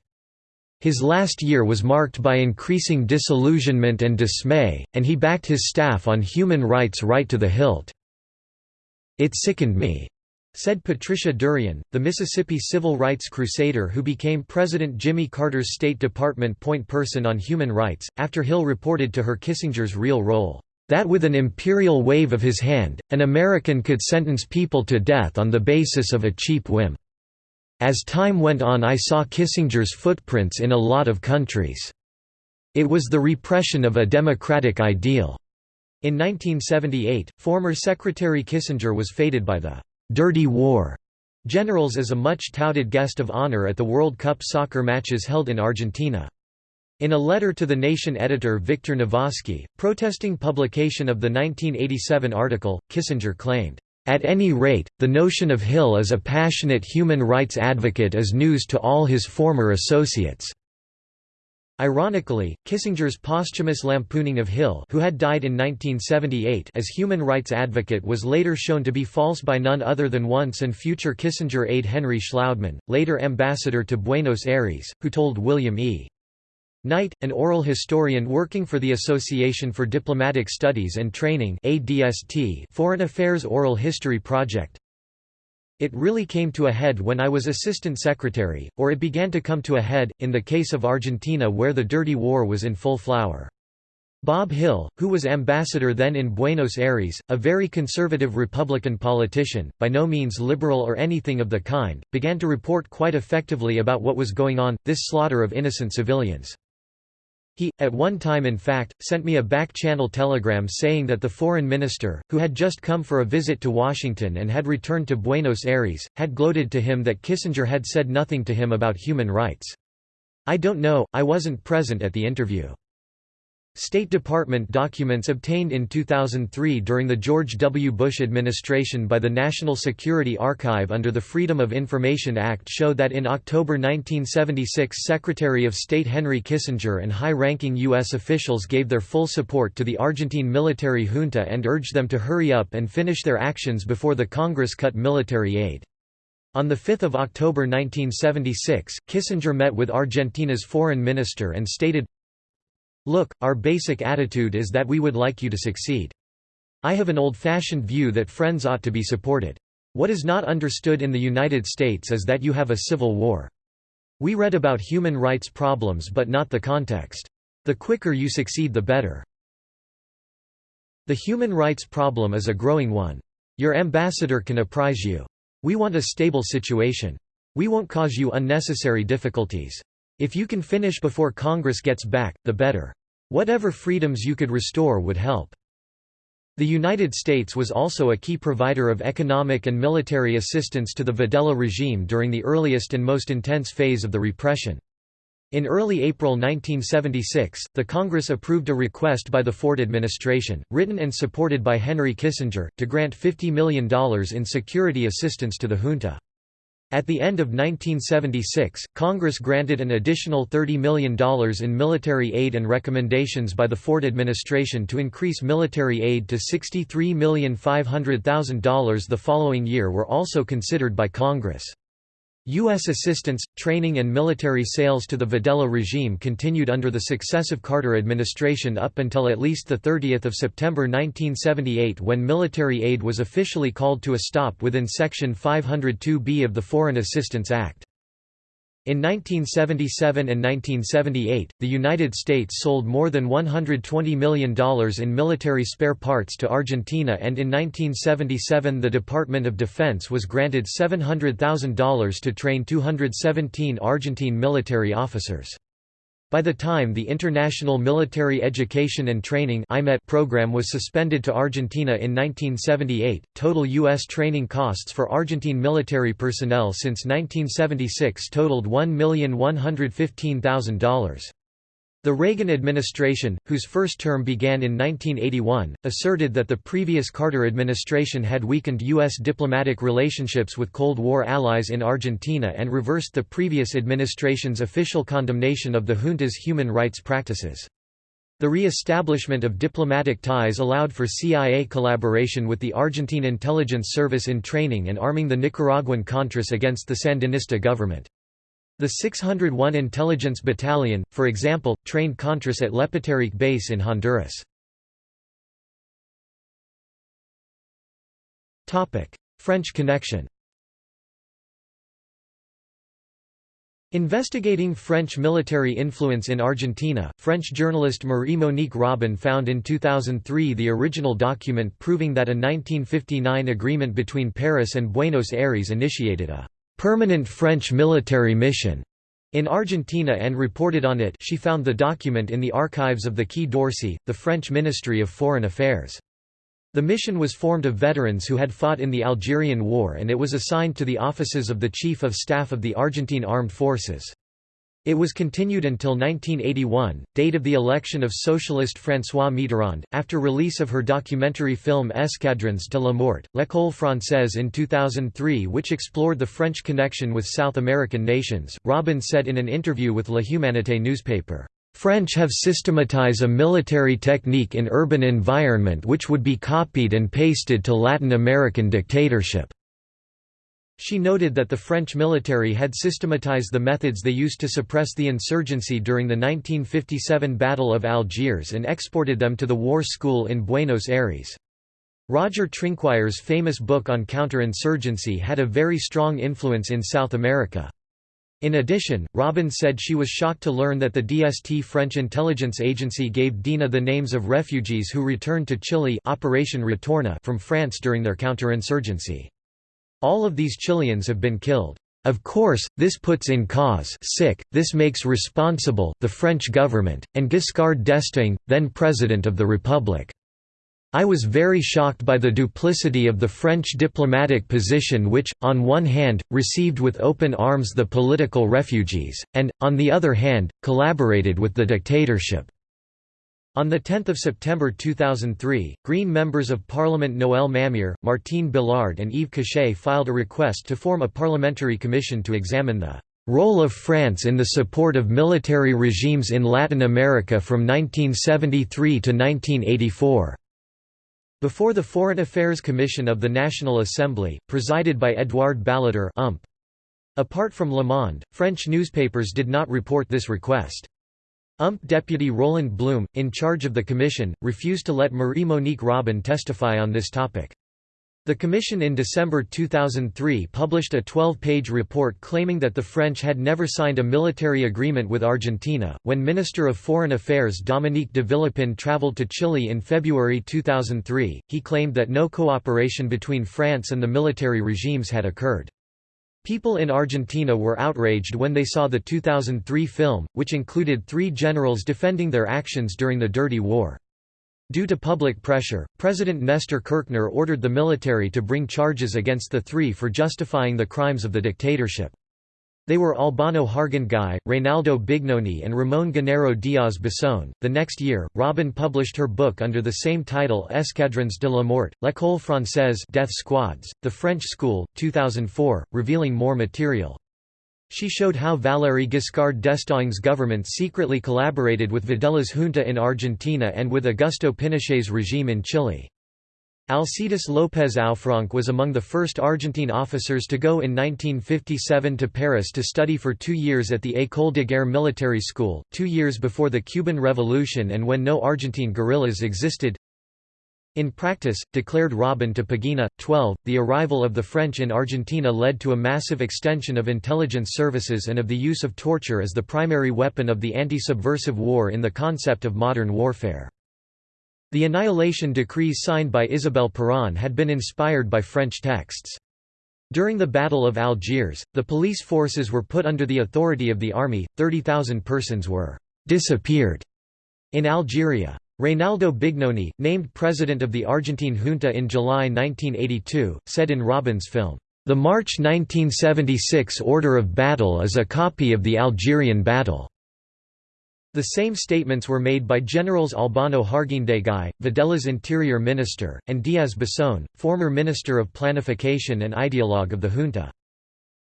His last year was marked by increasing disillusionment and dismay, and he backed his staff on human rights right to the hilt. It sickened me. Said Patricia Derian, the Mississippi civil rights crusader who became President Jimmy Carter's State Department point person on human rights, after Hill reported to her Kissinger's real role, "...that with an imperial wave of his hand, an American could sentence people to death on the basis of a cheap whim. As time went on I saw Kissinger's footprints in a lot of countries. It was the repression of a democratic ideal." In 1978, former Secretary Kissinger was fated by the Dirty War generals as a much touted guest of honor at the World Cup soccer matches held in Argentina. In a letter to the Nation editor Victor Navasky, protesting publication of the 1987 article, Kissinger claimed, "...at any rate, the notion of Hill as a passionate human rights advocate is news to all his former associates." Ironically, Kissinger's posthumous lampooning of Hill who had died in 1978 as human rights advocate was later shown to be false by none other than once and future Kissinger aide Henry Shlaudeman, later ambassador to Buenos Aires, who told William E. Knight, an oral historian working for the Association for Diplomatic Studies and Training ADST Foreign Affairs Oral History Project, it really came to a head when I was assistant secretary, or it began to come to a head, in the case of Argentina where the dirty war was in full flower. Bob Hill, who was ambassador then in Buenos Aires, a very conservative Republican politician, by no means liberal or anything of the kind, began to report quite effectively about what was going on, this slaughter of innocent civilians. He, at one time in fact, sent me a back-channel telegram saying that the foreign minister, who had just come for a visit to Washington and had returned to Buenos Aires, had gloated to him that Kissinger had said nothing to him about human rights. I don't know, I wasn't present at the interview. State Department documents obtained in 2003 during the George W. Bush administration by the National Security Archive under the Freedom of Information Act show that in October 1976 Secretary of State Henry Kissinger and high-ranking U.S. officials gave their full support to the Argentine military junta and urged them to hurry up and finish their actions before the Congress cut military aid. On 5 October 1976, Kissinger met with Argentina's foreign minister and stated, Look, our basic attitude is that we would like you to succeed. I have an old-fashioned view that friends ought to be supported. What is not understood in the United States is that you have a civil war. We read about human rights problems but not the context. The quicker you succeed the better. The human rights problem is a growing one. Your ambassador can apprise you. We want a stable situation. We won't cause you unnecessary difficulties. If you can finish before Congress gets back, the better. Whatever freedoms you could restore would help. The United States was also a key provider of economic and military assistance to the Videla regime during the earliest and most intense phase of the repression. In early April 1976, the Congress approved a request by the Ford administration, written and supported by Henry Kissinger, to grant $50 million in security assistance to the junta. At the end of 1976, Congress granted an additional $30 million in military aid and recommendations by the Ford administration to increase military aid to $63,500,000 the following year were also considered by Congress. U.S. assistance, training and military sales to the Videla regime continued under the successive Carter administration up until at least 30 September 1978 when military aid was officially called to a stop within Section 502B of the Foreign Assistance Act. In 1977 and 1978, the United States sold more than $120 million in military spare parts to Argentina and in 1977 the Department of Defense was granted $700,000 to train 217 Argentine military officers. By the time the International Military Education and Training program was suspended to Argentina in 1978, total U.S. training costs for Argentine military personnel since 1976 totaled $1,115,000. The Reagan administration, whose first term began in 1981, asserted that the previous Carter administration had weakened U.S. diplomatic relationships with Cold War allies in Argentina and reversed the previous administration's official condemnation of the junta's human rights practices. The re-establishment of diplomatic ties allowed for CIA collaboration with the Argentine intelligence service in training and arming the Nicaraguan Contras against the Sandinista government. The 601 Intelligence Battalion, for example, trained Contras at Lepaterique base in Honduras. French connection Investigating French military influence in Argentina, French journalist Marie-Monique Robin found in 2003 the original document proving that a 1959 agreement between Paris and Buenos Aires initiated a permanent French military mission in Argentina and reported on it she found the document in the archives of the Quai d'Orsay, the French Ministry of Foreign Affairs. The mission was formed of veterans who had fought in the Algerian War and it was assigned to the offices of the Chief of Staff of the Argentine Armed Forces. It was continued until 1981, date of the election of socialist François Mitterrand. After release of her documentary film Escadrons de la Mort, L'École Française in 2003, which explored the French connection with South American nations, Robin said in an interview with La Humanité newspaper, French have systematized a military technique in urban environment which would be copied and pasted to Latin American dictatorship. She noted that the French military had systematized the methods they used to suppress the insurgency during the 1957 Battle of Algiers and exported them to the war school in Buenos Aires. Roger Trinquier's famous book on counterinsurgency had a very strong influence in South America. In addition, Robin said she was shocked to learn that the DST French intelligence agency gave Dina the names of refugees who returned to Chile Operation Retorno from France during their counterinsurgency. All of these Chileans have been killed. Of course, this puts in cause sick, this makes responsible the French government, and Giscard d'Estaing, then President of the Republic. I was very shocked by the duplicity of the French diplomatic position which, on one hand, received with open arms the political refugees, and, on the other hand, collaborated with the dictatorship. On 10 September 2003, Green members of Parliament Noël Mamère, Martine Billard and Yves Cochet filed a request to form a parliamentary commission to examine the "...role of France in the support of military regimes in Latin America from 1973 to 1984." Before the Foreign Affairs Commission of the National Assembly, presided by Édouard Balladur. Apart from Le Monde, French newspapers did not report this request. UMP deputy Roland Blum, in charge of the commission, refused to let Marie-Monique Robin testify on this topic. The Commission in December 2003 published a 12-page report claiming that the French had never signed a military agreement with Argentina. When Minister of Foreign Affairs Dominique de Villepin traveled to Chile in February 2003, he claimed that no cooperation between France and the military regimes had occurred. People in Argentina were outraged when they saw the 2003 film, which included three generals defending their actions during the Dirty War. Due to public pressure, President Nestor Kirchner ordered the military to bring charges against the three for justifying the crimes of the dictatorship. They were Albano Harguindeguy, Reynaldo Bignone, and Ramon Genaro Diaz Bessone. The next year, Robin published her book under the same title Escadrons de la Mort, L'École Française Death Squads, The French School, 2004, revealing more material. She showed how Valéry Giscard d'Estaing's government secretly collaborated with Videla's junta in Argentina and with Augusto Pinochet's regime in Chile. Alcides López Aufranc was among the first Argentine officers to go in 1957 to Paris to study for two years at the École de Guerre military school, two years before the Cuban Revolution and when no Argentine guerrillas existed. In practice, declared Robin to Pagina, 12, the arrival of the French in Argentina led to a massive extension of intelligence services and of the use of torture as the primary weapon of the anti-subversive war in the concept of modern warfare. The annihilation decrees signed by Isabel Perón had been inspired by French texts. During the Battle of Algiers, the police forces were put under the authority of the army, 30,000 persons were «disappeared» in Algeria. Reynaldo Bignone, named president of the Argentine junta in July 1982, said in Robin's film, "...the March 1976 order of battle is a copy of the Algerian battle." The same statements were made by Generals Albano Harguindeguy, Videla's interior minister, and Diaz Bessone, former minister of planification and ideologue of the junta.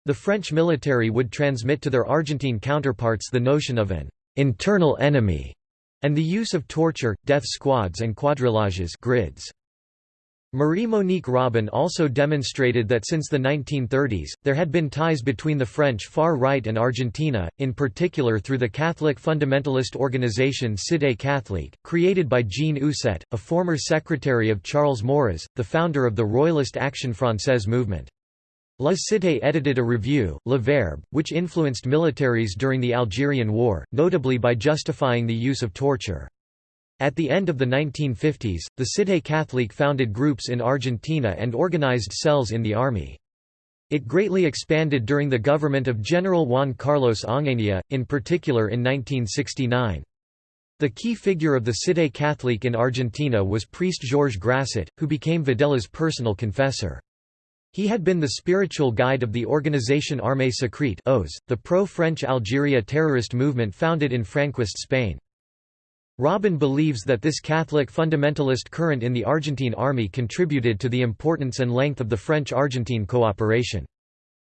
The French military would transmit to their Argentine counterparts the notion of an «internal enemy» and the use of torture, death squads and quadrillages grids. Marie-Monique Robin also demonstrated that since the 1930s, there had been ties between the French far right and Argentina, in particular through the Catholic fundamentalist organization Cité Catholique, created by Jean Ousset, a former secretary of Charles Maurras, the founder of the Royalist Action Française movement. La Cité edited a review, Le Verbe, which influenced militaries during the Algerian War, notably by justifying the use of torture. At the end of the 1950s, the Cité Catholique founded groups in Argentina and organized cells in the army. It greatly expanded during the government of General Juan Carlos Onganía, in particular in 1969. The key figure of the Cité Catholique in Argentina was priest Georges Grasset, who became Videla's personal confessor. He had been the spiritual guide of the Organisation Armée Secrète OS, the pro-French Algeria terrorist movement founded in Franquist Spain. Robin believes that this Catholic fundamentalist current in the Argentine army contributed to the importance and length of the French-Argentine cooperation.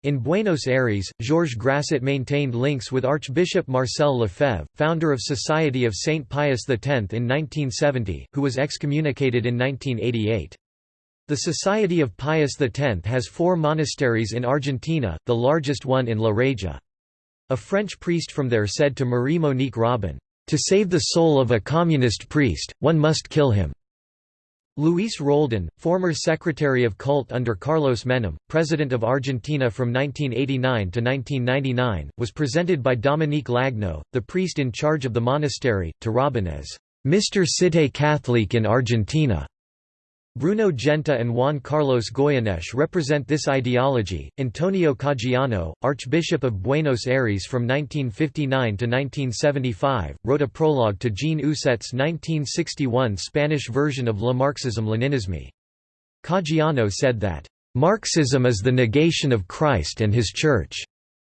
In Buenos Aires, Georges Grasset maintained links with Archbishop Marcel Lefebvre, founder of Society of Saint Pius X in 1970, who was excommunicated in 1988. The Society of Pius X has four monasteries in Argentina, the largest one in La Reja. A French priest from there said to Marie-Monique Robin, to save the soul of a communist priest, one must kill him. Luis Roldan, former Secretary of Cult under Carlos Menem, President of Argentina from 1989 to 1999, was presented by Dominique Lagneau, the priest in charge of the monastery, to Robin as Mr. Cité Catholique in Argentina. Bruno Genta and Juan Carlos Goyeneche represent this ideology. Antonio Caggiano, Archbishop of Buenos Aires from 1959 to 1975, wrote a prologue to Jean Ousset's 1961 Spanish version of Le Marxisme-Leninisme. Caggiano said that, Marxism is the negation of Christ and his Church,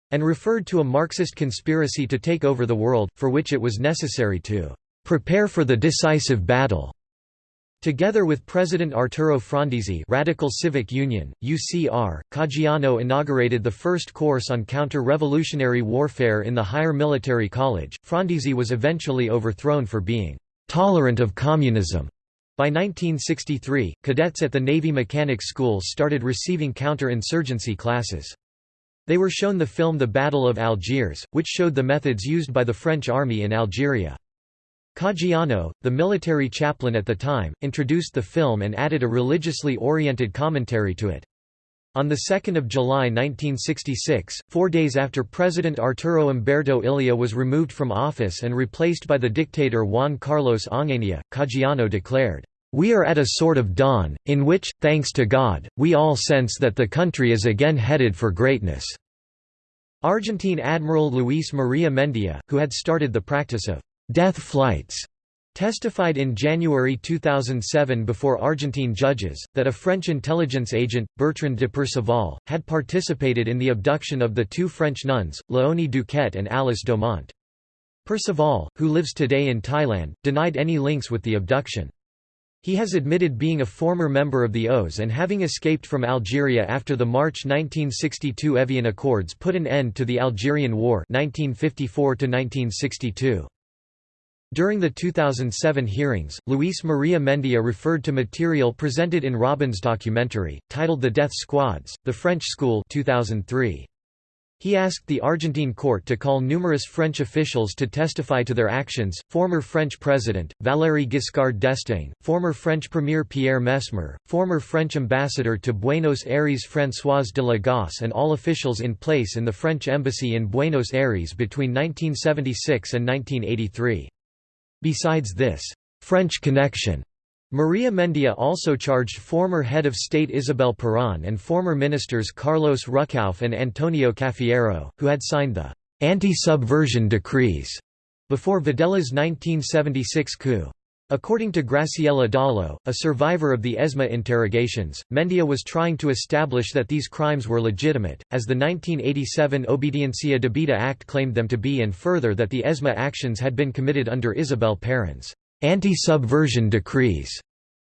and referred to a Marxist conspiracy to take over the world, for which it was necessary to "'Prepare for the decisive battle' Together with President Arturo Frondizi Radical Civic Union, UCR, Caggiano inaugurated the first course on counter-revolutionary warfare in the Higher Military College. Frondizi was eventually overthrown for being «tolerant of communism». By 1963, cadets at the Navy Mechanics School started receiving counter-insurgency classes. They were shown the film The Battle of Algiers, which showed the methods used by the French army in Algeria. Caggiano, the military chaplain at the time, introduced the film and added a religiously oriented commentary to it. On 2 July 1966, four days after President Arturo Umberto Illia was removed from office and replaced by the dictator Juan Carlos Onganía, Caggiano declared, "...we are at a sort of dawn, in which, thanks to God, we all sense that the country is again headed for greatness." Argentine Admiral Luis Maria Mendia, who had started the practice of death flights testified in January 2007 before Argentine judges, that a French intelligence agent, Bertrand de Perceval, had participated in the abduction of the two French nuns, Léonie Duquet and Alice Domon. Perceval, who lives today in Thailand, denied any links with the abduction. He has admitted being a former member of the OAS and having escaped from Algeria after the March 1962 Evian Accords put an end to the Algerian War 1954 -1962. During the 2007 hearings, Luis Maria Mendia referred to material presented in Robin's documentary, titled The Death Squads, The French School 2003. He asked the Argentine court to call numerous French officials to testify to their actions, former French President, Valéry Giscard d'Estaing, former French Premier Pierre Messmer, former French ambassador to Buenos Aires François de la Gorce and all officials in place in the French embassy in Buenos Aires between 1976 and 1983. Besides this, French connection, Maria Mendia also charged former head of state Isabel Perón and former ministers Carlos Ruckauf and Antonio Cafiero, who had signed the anti-subversion decrees before Videla's 1976 coup. According to Graciela Daleo, a survivor of the ESMA interrogations, Mendia was trying to establish that these crimes were legitimate, as the 1987 Obediencia Debida Act claimed them to be and further that the ESMA actions had been committed under Isabel Perón's anti-subversion decrees,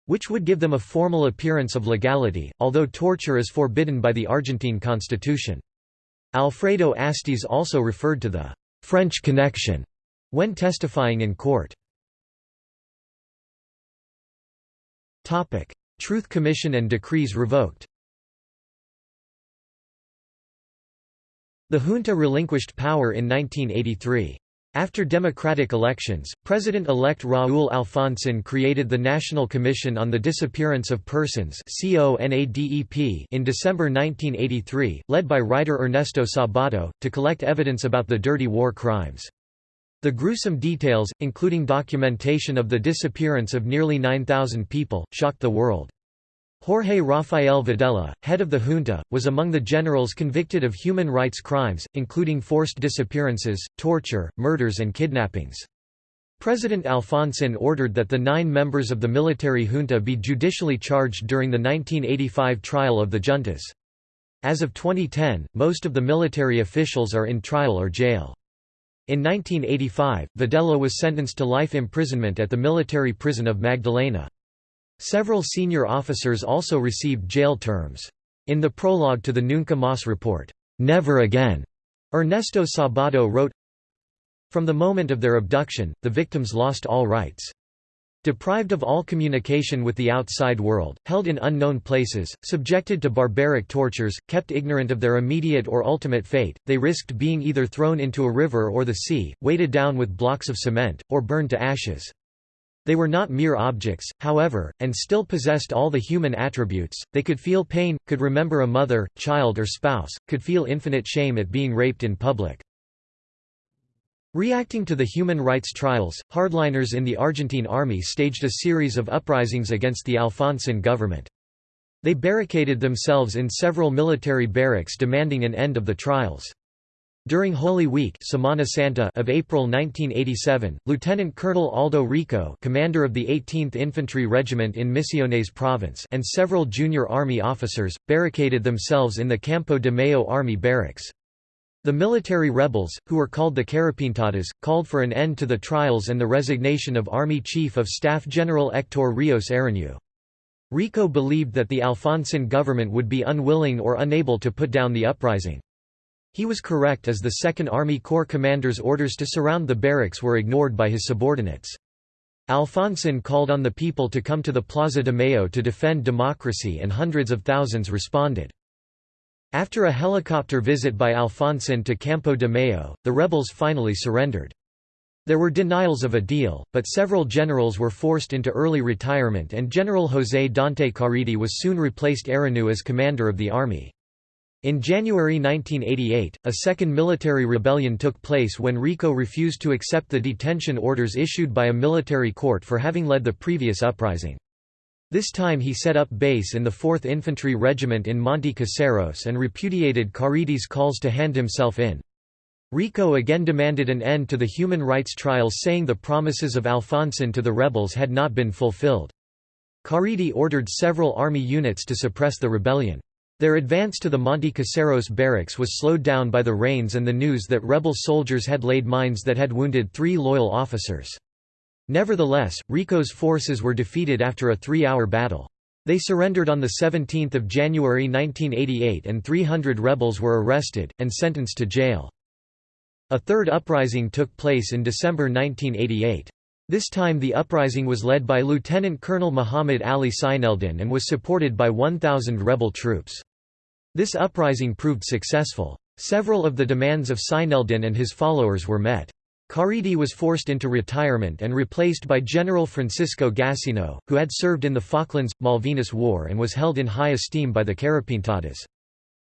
which would give them a formal appearance of legality, although torture is forbidden by the Argentine constitution. Alfredo Astiz also referred to the «French connection» when testifying in court. Topic: Truth Commission and decrees revoked. The junta relinquished power in 1983. After democratic elections, President-elect Raúl Alfonsín created the National Commission on the Disappearance of Persons in December 1983, led by writer Ernesto Sabato, to collect evidence about the dirty war crimes. The gruesome details, including documentation of the disappearance of nearly 9,000 people, shocked the world. Jorge Rafael Videla, head of the junta, was among the generals convicted of human rights crimes, including forced disappearances, torture, murders and kidnappings. President Alfonsin ordered that the nine members of the military junta be judicially charged during the 1985 trial of the juntas. As of 2010, most of the military officials are in trial or jail. In 1985, Videla was sentenced to life imprisonment at the military prison of Magdalena. Several senior officers also received jail terms. In the prologue to the Nunca Mas report, "'Never Again' Ernesto Sabato wrote, From the moment of their abduction, the victims lost all rights. Deprived of all communication with the outside world, held in unknown places, subjected to barbaric tortures, kept ignorant of their immediate or ultimate fate, they risked being either thrown into a river or the sea, weighted down with blocks of cement, or burned to ashes. They were not mere objects, however, and still possessed all the human attributes, they could feel pain, could remember a mother, child or spouse, could feel infinite shame at being raped in public. Reacting to the human rights trials, hardliners in the Argentine army staged a series of uprisings against the Alfonsin government. They barricaded themselves in several military barracks demanding an end of the trials. During Holy Week Semana Santa of April 1987, Lieutenant Colonel Aldo Rico commander of the 18th Infantry Regiment in Misiones Province and several junior army officers, barricaded themselves in the Campo de Mayo Army Barracks. The military rebels, who were called the Carapintadas, called for an end to the trials and the resignation of Army Chief of Staff General Hector Rios Ereñú. Rico believed that the Alfonsin government would be unwilling or unable to put down the uprising. He was correct as the Second Army Corps commander's orders to surround the barracks were ignored by his subordinates. Alfonsin called on the people to come to the Plaza de Mayo to defend democracy and hundreds of thousands responded. After a helicopter visit by Alfonsin to Campo de Mayo, the rebels finally surrendered. There were denials of a deal, but several generals were forced into early retirement and General José Dante Caridi was soon replaced Ereñú as commander of the army. In January 1988, a second military rebellion took place when Rico refused to accept the detention orders issued by a military court for having led the previous uprising. This time he set up base in the 4th Infantry Regiment in Monte Caseros and repudiated Caridi's calls to hand himself in. Rico again demanded an end to the human rights trials saying the promises of Alfonsin to the rebels had not been fulfilled. Caridi ordered several army units to suppress the rebellion. Their advance to the Monte Caseros barracks was slowed down by the rains and the news that rebel soldiers had laid mines that had wounded three loyal officers. Nevertheless, Rico's forces were defeated after a three-hour battle. They surrendered on 17 January 1988 and 300 rebels were arrested, and sentenced to jail. A third uprising took place in December 1988. This time the uprising was led by Lieutenant Colonel Muhammad Ali Seineldin and was supported by 1,000 rebel troops. This uprising proved successful. Several of the demands of Seineldin and his followers were met. Caridi was forced into retirement and replaced by General Francisco Gassino, who had served in the Falklands-Malvinas War and was held in high esteem by the Carapintadas.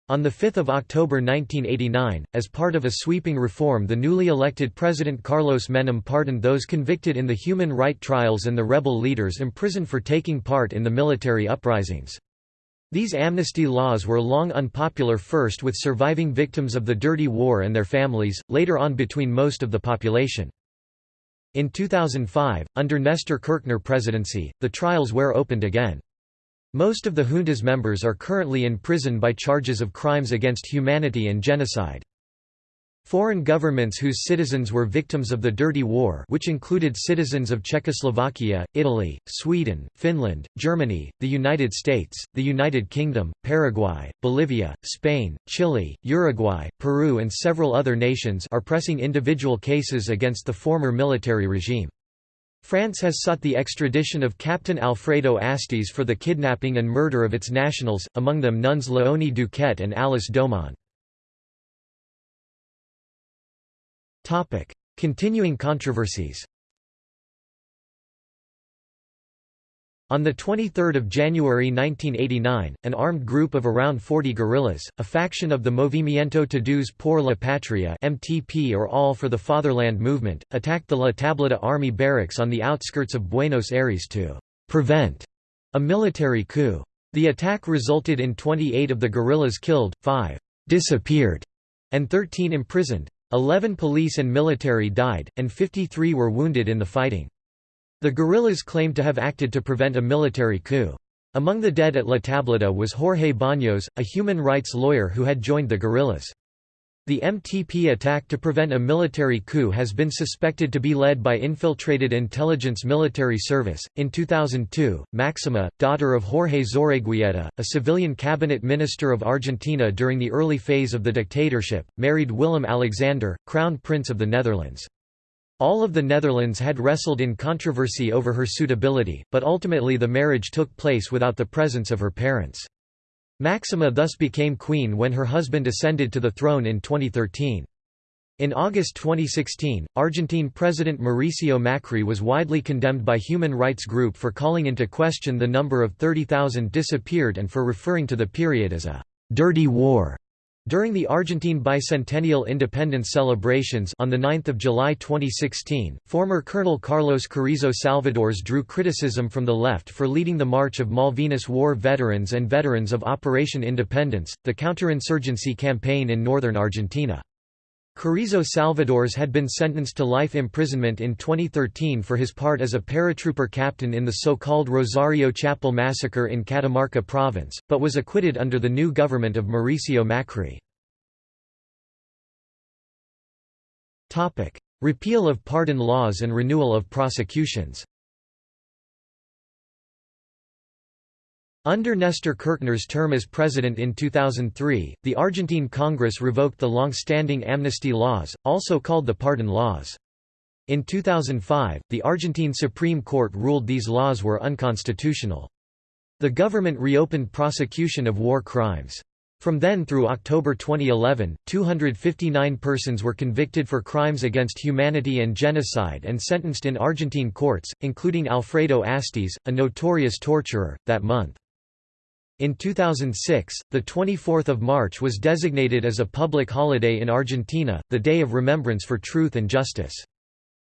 On 5 October 1989, as part of a sweeping reform the newly elected President Carlos Menem pardoned those convicted in the human right trials and the rebel leaders imprisoned for taking part in the military uprisings. These amnesty laws were long unpopular first with surviving victims of the Dirty War and their families, later on between most of the population. In 2005, under Nestor Kirchner presidency, the trials were opened again. Most of the junta's members are currently in prison by charges of crimes against humanity and genocide. Foreign governments whose citizens were victims of the Dirty War which included citizens of Czechoslovakia, Italy, Sweden, Finland, Germany, the United States, the United Kingdom, Paraguay, Bolivia, Spain, Chile, Uruguay, Peru and several other nations are pressing individual cases against the former military regime. France has sought the extradition of Captain Alfredo Astiz for the kidnapping and murder of its nationals, among them nuns Léonie Duquet and Alice Domon. Topic: Continuing controversies. On 23 January 1989, an armed group of around 40 guerrillas, a faction of the Movimiento Todos por la Patria MTP or All for the Fatherland movement, attacked the La Tablada army barracks on the outskirts of Buenos Aires to «prevent» a military coup. The attack resulted in 28 of the guerrillas killed, 5 «disappeared» and 13 imprisoned. Eleven police and military died, and 53 were wounded in the fighting. The guerrillas claimed to have acted to prevent a military coup. Among the dead at La Tablada was Jorge Baños, a human rights lawyer who had joined the guerrillas. The MTP attack to prevent a military coup has been suspected to be led by infiltrated intelligence military service. In 2002, Maxima, daughter of Jorge Zorreguieta, a civilian cabinet minister of Argentina during the early phase of the dictatorship, married Willem Alexander, Crown Prince of the Netherlands. All of the Netherlands had wrestled in controversy over her suitability, but ultimately the marriage took place without the presence of her parents. Maxima thus became queen when her husband ascended to the throne in 2013. In August 2016, Argentine President Mauricio Macri was widely condemned by human rights group for calling into question the number of 30,000 disappeared and for referring to the period as a «dirty war». During the Argentine bicentennial independence celebrations on 9 July 2016, former Colonel Carlos Carrizo Salvadores drew criticism from the left for leading the March of Malvinas War veterans and veterans of Operation Independence, the counterinsurgency campaign in northern Argentina. Carrizo Salvadores had been sentenced to life imprisonment in 2013 for his part as a paratrooper captain in the so-called Rosario Chapel massacre in Catamarca province, but was acquitted under the new government of Mauricio Macri. Repeal of pardon laws and renewal of prosecutions Under Nestor Kirchner's term as president in 2003, the Argentine Congress revoked the long-standing amnesty laws, also called the pardon laws. In 2005, the Argentine Supreme Court ruled these laws were unconstitutional. The government reopened prosecution of war crimes. From then through October 2011, 259 persons were convicted for crimes against humanity and genocide and sentenced in Argentine courts, including Alfredo Astiz, a notorious torturer, that month. In 2006, the 24th of March was designated as a public holiday in Argentina, the Day of Remembrance for Truth and Justice.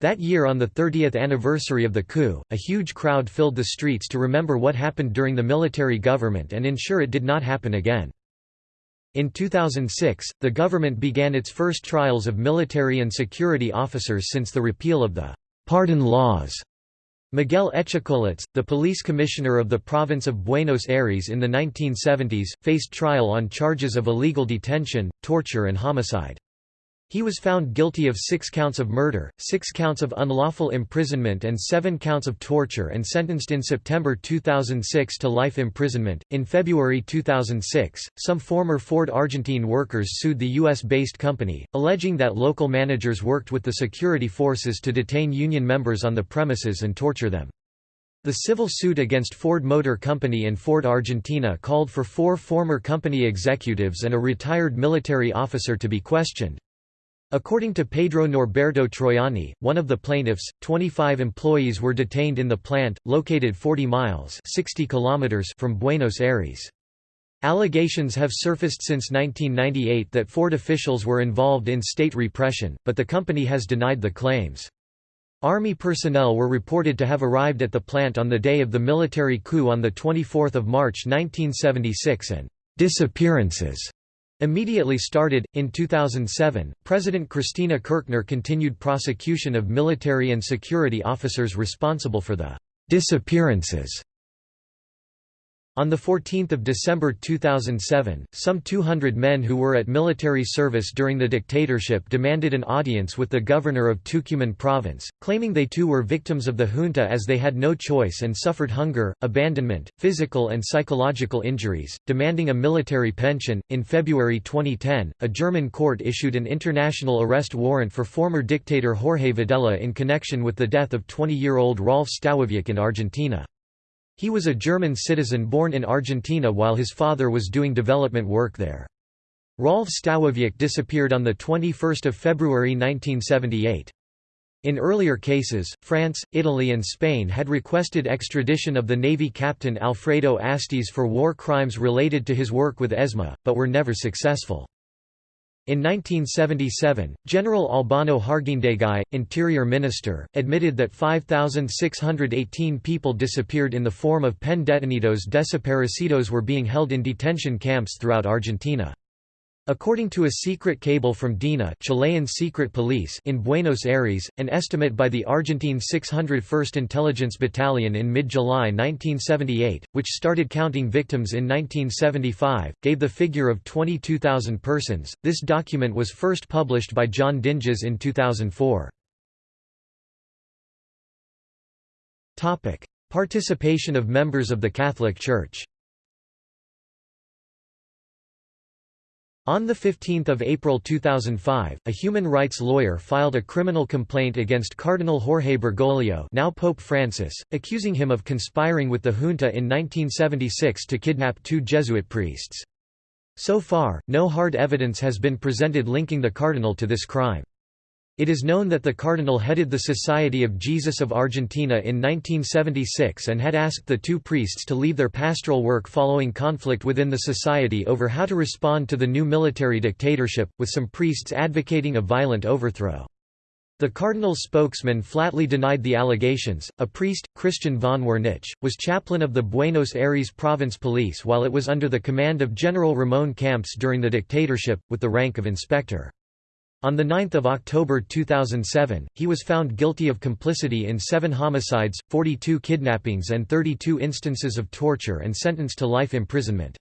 That year on the 30th anniversary of the coup, a huge crowd filled the streets to remember what happened during the military government and ensure it did not happen again. In 2006, the government began its first trials of military and security officers since the repeal of the «pardon laws» Miguel Etchecolatz, the police commissioner of the province of Buenos Aires in the 1970s, faced trial on charges of illegal detention, torture and homicide. He was found guilty of six counts of murder, six counts of unlawful imprisonment, and seven counts of torture and sentenced in September 2006 to life imprisonment. In February 2006, some former Ford Argentine workers sued the U.S. based company, alleging that local managers worked with the security forces to detain union members on the premises and torture them. The civil suit against Ford Motor Company and Ford Argentina called for four former company executives and a retired military officer to be questioned. According to Pedro Norberto Troiani, one of the plaintiffs, 25 employees were detained in the plant, located 40 miles 60 kilometers from Buenos Aires. Allegations have surfaced since 1998 that Ford officials were involved in state repression, but the company has denied the claims. Army personnel were reported to have arrived at the plant on the day of the military coup on 24 March 1976 and disappearances Immediately started, in 2007, President Cristina Kirchner continued prosecution of military and security officers responsible for the disappearances on 14 December 2007, some 200 men who were at military service during the dictatorship demanded an audience with the governor of Tucumán province, claiming they too were victims of the junta as they had no choice and suffered hunger, abandonment, physical and psychological injuries, demanding a military pension. In February 2010, a German court issued an international arrest warrant for former dictator Jorge Videla in connection with the death of 20 year old Rolf Stawowiok in Argentina. He was a German citizen born in Argentina while his father was doing development work there. Rolf Stawowiok disappeared on 21 February 1978. In earlier cases, France, Italy and Spain had requested extradition of the Navy captain Alfredo Astiz for war crimes related to his work with ESMA, but were never successful. In 1977, General Albano Harguindeguy, Interior Minister, admitted that 5,618 people disappeared in the form of pen detenidos desaparecidos were being held in detention camps throughout Argentina. According to a secret cable from DINA Chilean secret police in Buenos Aires, an estimate by the Argentine 601st Intelligence Battalion in mid-July 1978, which started counting victims in 1975, gave the figure of 22,000 persons. This document was first published by John Dinges in 2004. Topic: Participation of members of the Catholic Church. On 15 April 2005, a human rights lawyer filed a criminal complaint against Cardinal Jorge Bergoglio now Pope Francis, accusing him of conspiring with the junta in 1976 to kidnap two Jesuit priests. So far, no hard evidence has been presented linking the cardinal to this crime. It is known that the cardinal headed the Society of Jesus of Argentina in 1976 and had asked the two priests to leave their pastoral work following conflict within the society over how to respond to the new military dictatorship, with some priests advocating a violent overthrow. The cardinal's spokesman flatly denied the allegations. A priest, Christian von Wernich, was chaplain of the Buenos Aires province police while it was under the command of General Ramon Camps during the dictatorship, with the rank of inspector. On 9 October 2007, he was found guilty of complicity in seven homicides, 42 kidnappings and 32 instances of torture and sentenced to life imprisonment.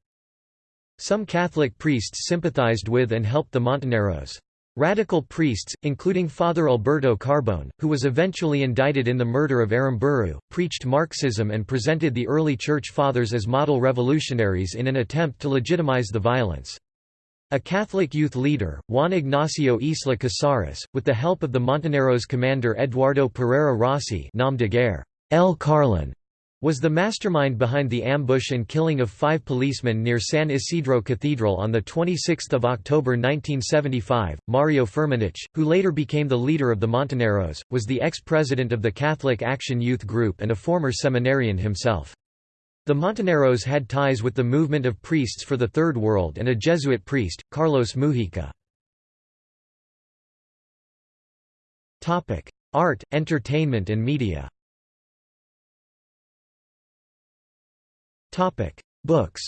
Some Catholic priests sympathized with and helped the Montoneros. Radical priests, including Father Alberto Carbone, who was eventually indicted in the murder of Aramburu, preached Marxism and presented the early Church Fathers as model revolutionaries in an attempt to legitimize the violence. A Catholic youth leader, Juan Ignacio Isla Casares, with the help of the Montoneros commander Eduardo Pereira Rossi nom de guerre, El Carlin, was the mastermind behind the ambush and killing of five policemen near San Isidro Cathedral on 26 October 1975. Mario Firmenich, who later became the leader of the Montoneros, was the ex-president of the Catholic Action Youth Group and a former seminarian himself. The Montoneros had ties with the movement of priests for the Third World and a Jesuit priest, Carlos Mujica. Art, entertainment and media Books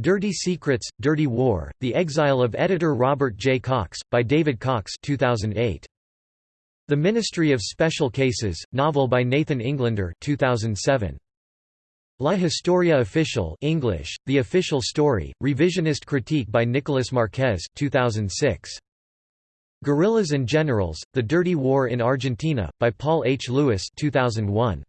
Dirty Secrets, Dirty War, The Exile of Editor Robert J. Cox, by David Cox 2008. The Ministry of Special Cases, novel by Nathan Englander 2007. La Historia Official English, The Official Story, Revisionist Critique by Nicolas Marquez 2006. Guerrillas and Generals, The Dirty War in Argentina, by Paul H. Lewis 2001.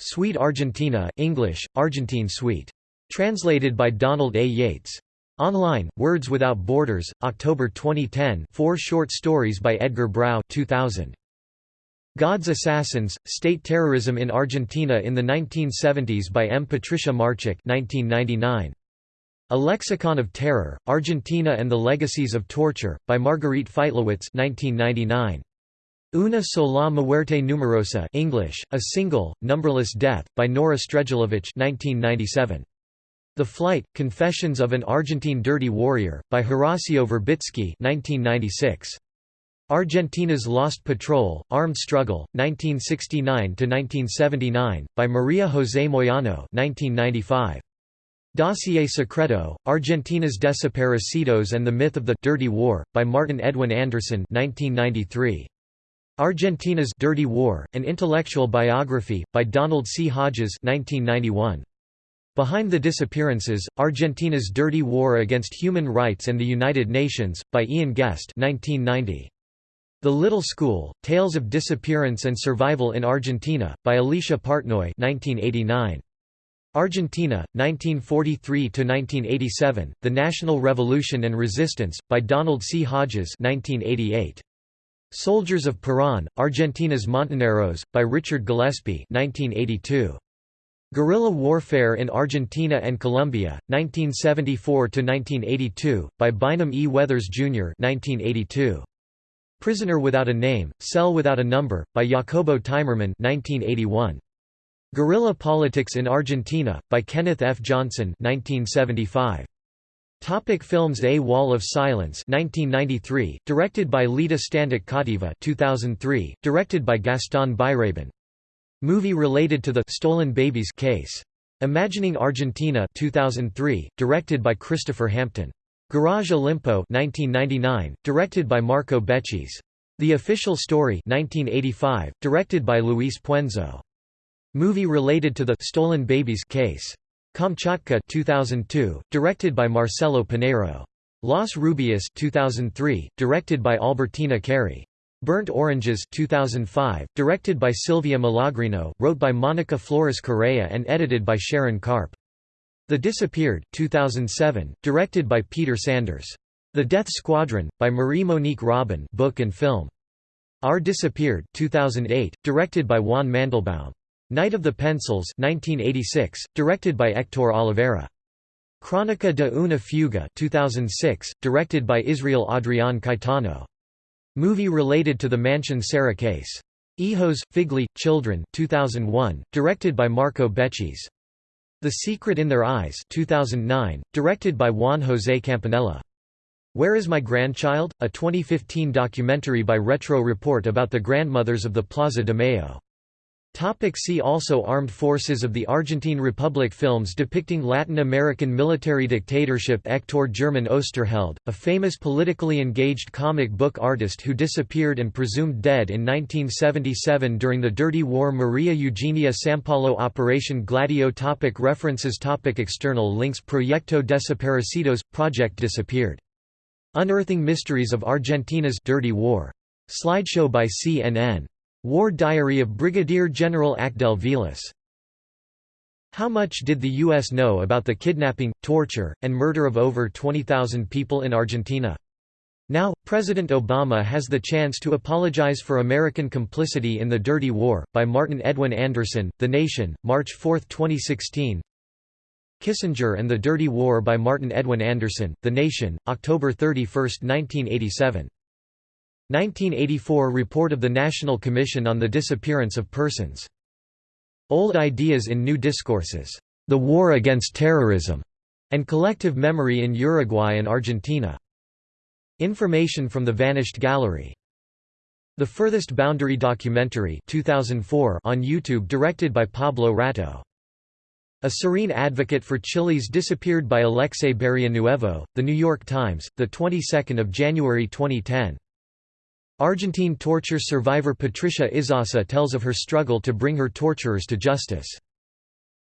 Suite Argentina English, Argentine Suite. Translated by Donald A. Yates. Online, Words Without Borders, October 2010 four short stories by Edgar Brau 2000. God's Assassins, State Terrorism in Argentina in the 1970s by M. Patricia Marchak 1999. A Lexicon of Terror, Argentina and the Legacies of Torture, by Marguerite Feitlowitz 1999. Una sola muerte numerosa English, A Single, Numberless Death, by Nora Strejilevich 1997. The Flight, Confessions of an Argentine Dirty Warrior, by Horacio Verbitsky 1996. Argentina's Lost Patrol, Armed Struggle, 1969–1979, by Maria José Moyano 1995. Dossier Secreto, Argentina's Desaparecidos and the Myth of the «Dirty War», by Martin Edwin Andersen 1993. Argentina's Dirty War, An Intellectual Biography, by Donald C. Hodges 1991. Behind the Disappearances, Argentina's Dirty War Against Human Rights and the United Nations, by Ian Guest 1990. The Little School, Tales of Disappearance and Survival in Argentina, by Alicia Partnoy 1989. Argentina, 1943–1987, The National Revolution and Resistance, by Donald C. Hodges 1988. Soldiers of Perón, Argentina's Montoneros, by Richard Gillespie 1982. Guerrilla Warfare in Argentina and Colombia, 1974–1982, by Bynum E. Weathers, Jr. 1982. Prisoner Without a Name, Cell Without a Number, by Jacobo Timerman 1981. Guerrilla Politics in Argentina, by Kenneth F. Johnson 1975. Topic films A Wall of Silence 1993, directed by Lita Stantic Cautiva 2003, directed by Gaston Biraben. Movie related to the Stolen Babies case. Imagining Argentina 2003, directed by Christopher Hampton. Garage Olimpo 1999, directed by Marco Bechis. The Official Story 1985, directed by Luis Puenzo. Movie related to the Stolen Babies case. Kamchatka 2002, directed by Marcelo Piñeyro. Los Rubios 2003, directed by Albertina Carri. Burnt Oranges 2005, directed by Silvia Malagrino, wrote by Monica Flores Correa and edited by Sharon Karp. The Disappeared 2007, directed by Peter Sanders. The Death Squadron, by Marie-Monique Robin book and film. Our Disappeared 2008, directed by Juan Mandelbaum. Night of the Pencils 1986, directed by Hector Olivera. Crónica de una fuga 2006, directed by Israel Adrián Caetano. Movie related to the Mansión Seré case. Ehos, Figli, Children 2001, directed by Marco Bechis. The Secret in Their Eyes 2009, directed by Juan José Campanella. Where is My Grandchild? A 2015 documentary by Retro Report about the grandmothers of the Plaza de Mayo. Topic see also Armed Forces of the Argentine Republic Films depicting Latin American military dictatorship Hector German Oesterheld, a famous politically engaged comic book artist who disappeared and presumed dead in 1977 during the Dirty War Maria Eugenia Sampallo Operation Gladio topic References topic External links Proyecto Desaparecidos – Project Disappeared. Unearthing Mysteries of Argentina's Dirty War. Slideshow by CNN. War Diary of Brigadier General Acdel Vilas. How much did the U.S. know about the kidnapping, torture, and murder of over 20,000 people in Argentina? Now, President Obama has the chance to apologize for American complicity in the Dirty War, by Martin Edwin Andersen, The Nation, March 4, 2016 Kissinger and the Dirty War by Martin Edwin Andersen, The Nation, October 31, 1987 1984 Report of the National Commission on the Disappearance of Persons. Old Ideas in New Discourses. The War Against Terrorism, and Collective Memory in Uruguay and Argentina. Information from the Vanished Gallery. The Furthest Boundary documentary 2004 on YouTube directed by Pablo Rato. A Serene Advocate for Chile's Disappeared by Alexei Barrionuevo, The New York Times, the 22nd of January 2010. Argentine torture survivor Patricia Isasa tells of her struggle to bring her torturers to justice.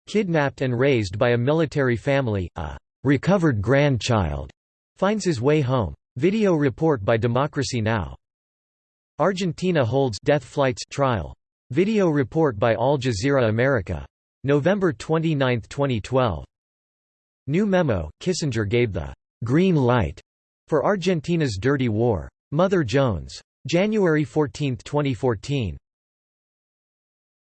Kidnapped and raised by a military family, a recovered grandchild finds his way home. Video report by Democracy Now! Argentina holds death flights trial. Video report by Al Jazeera America. November 29, 2012. New memo, Kissinger gave the «green light» for Argentina's dirty war. Mother Jones. January 14, 2014.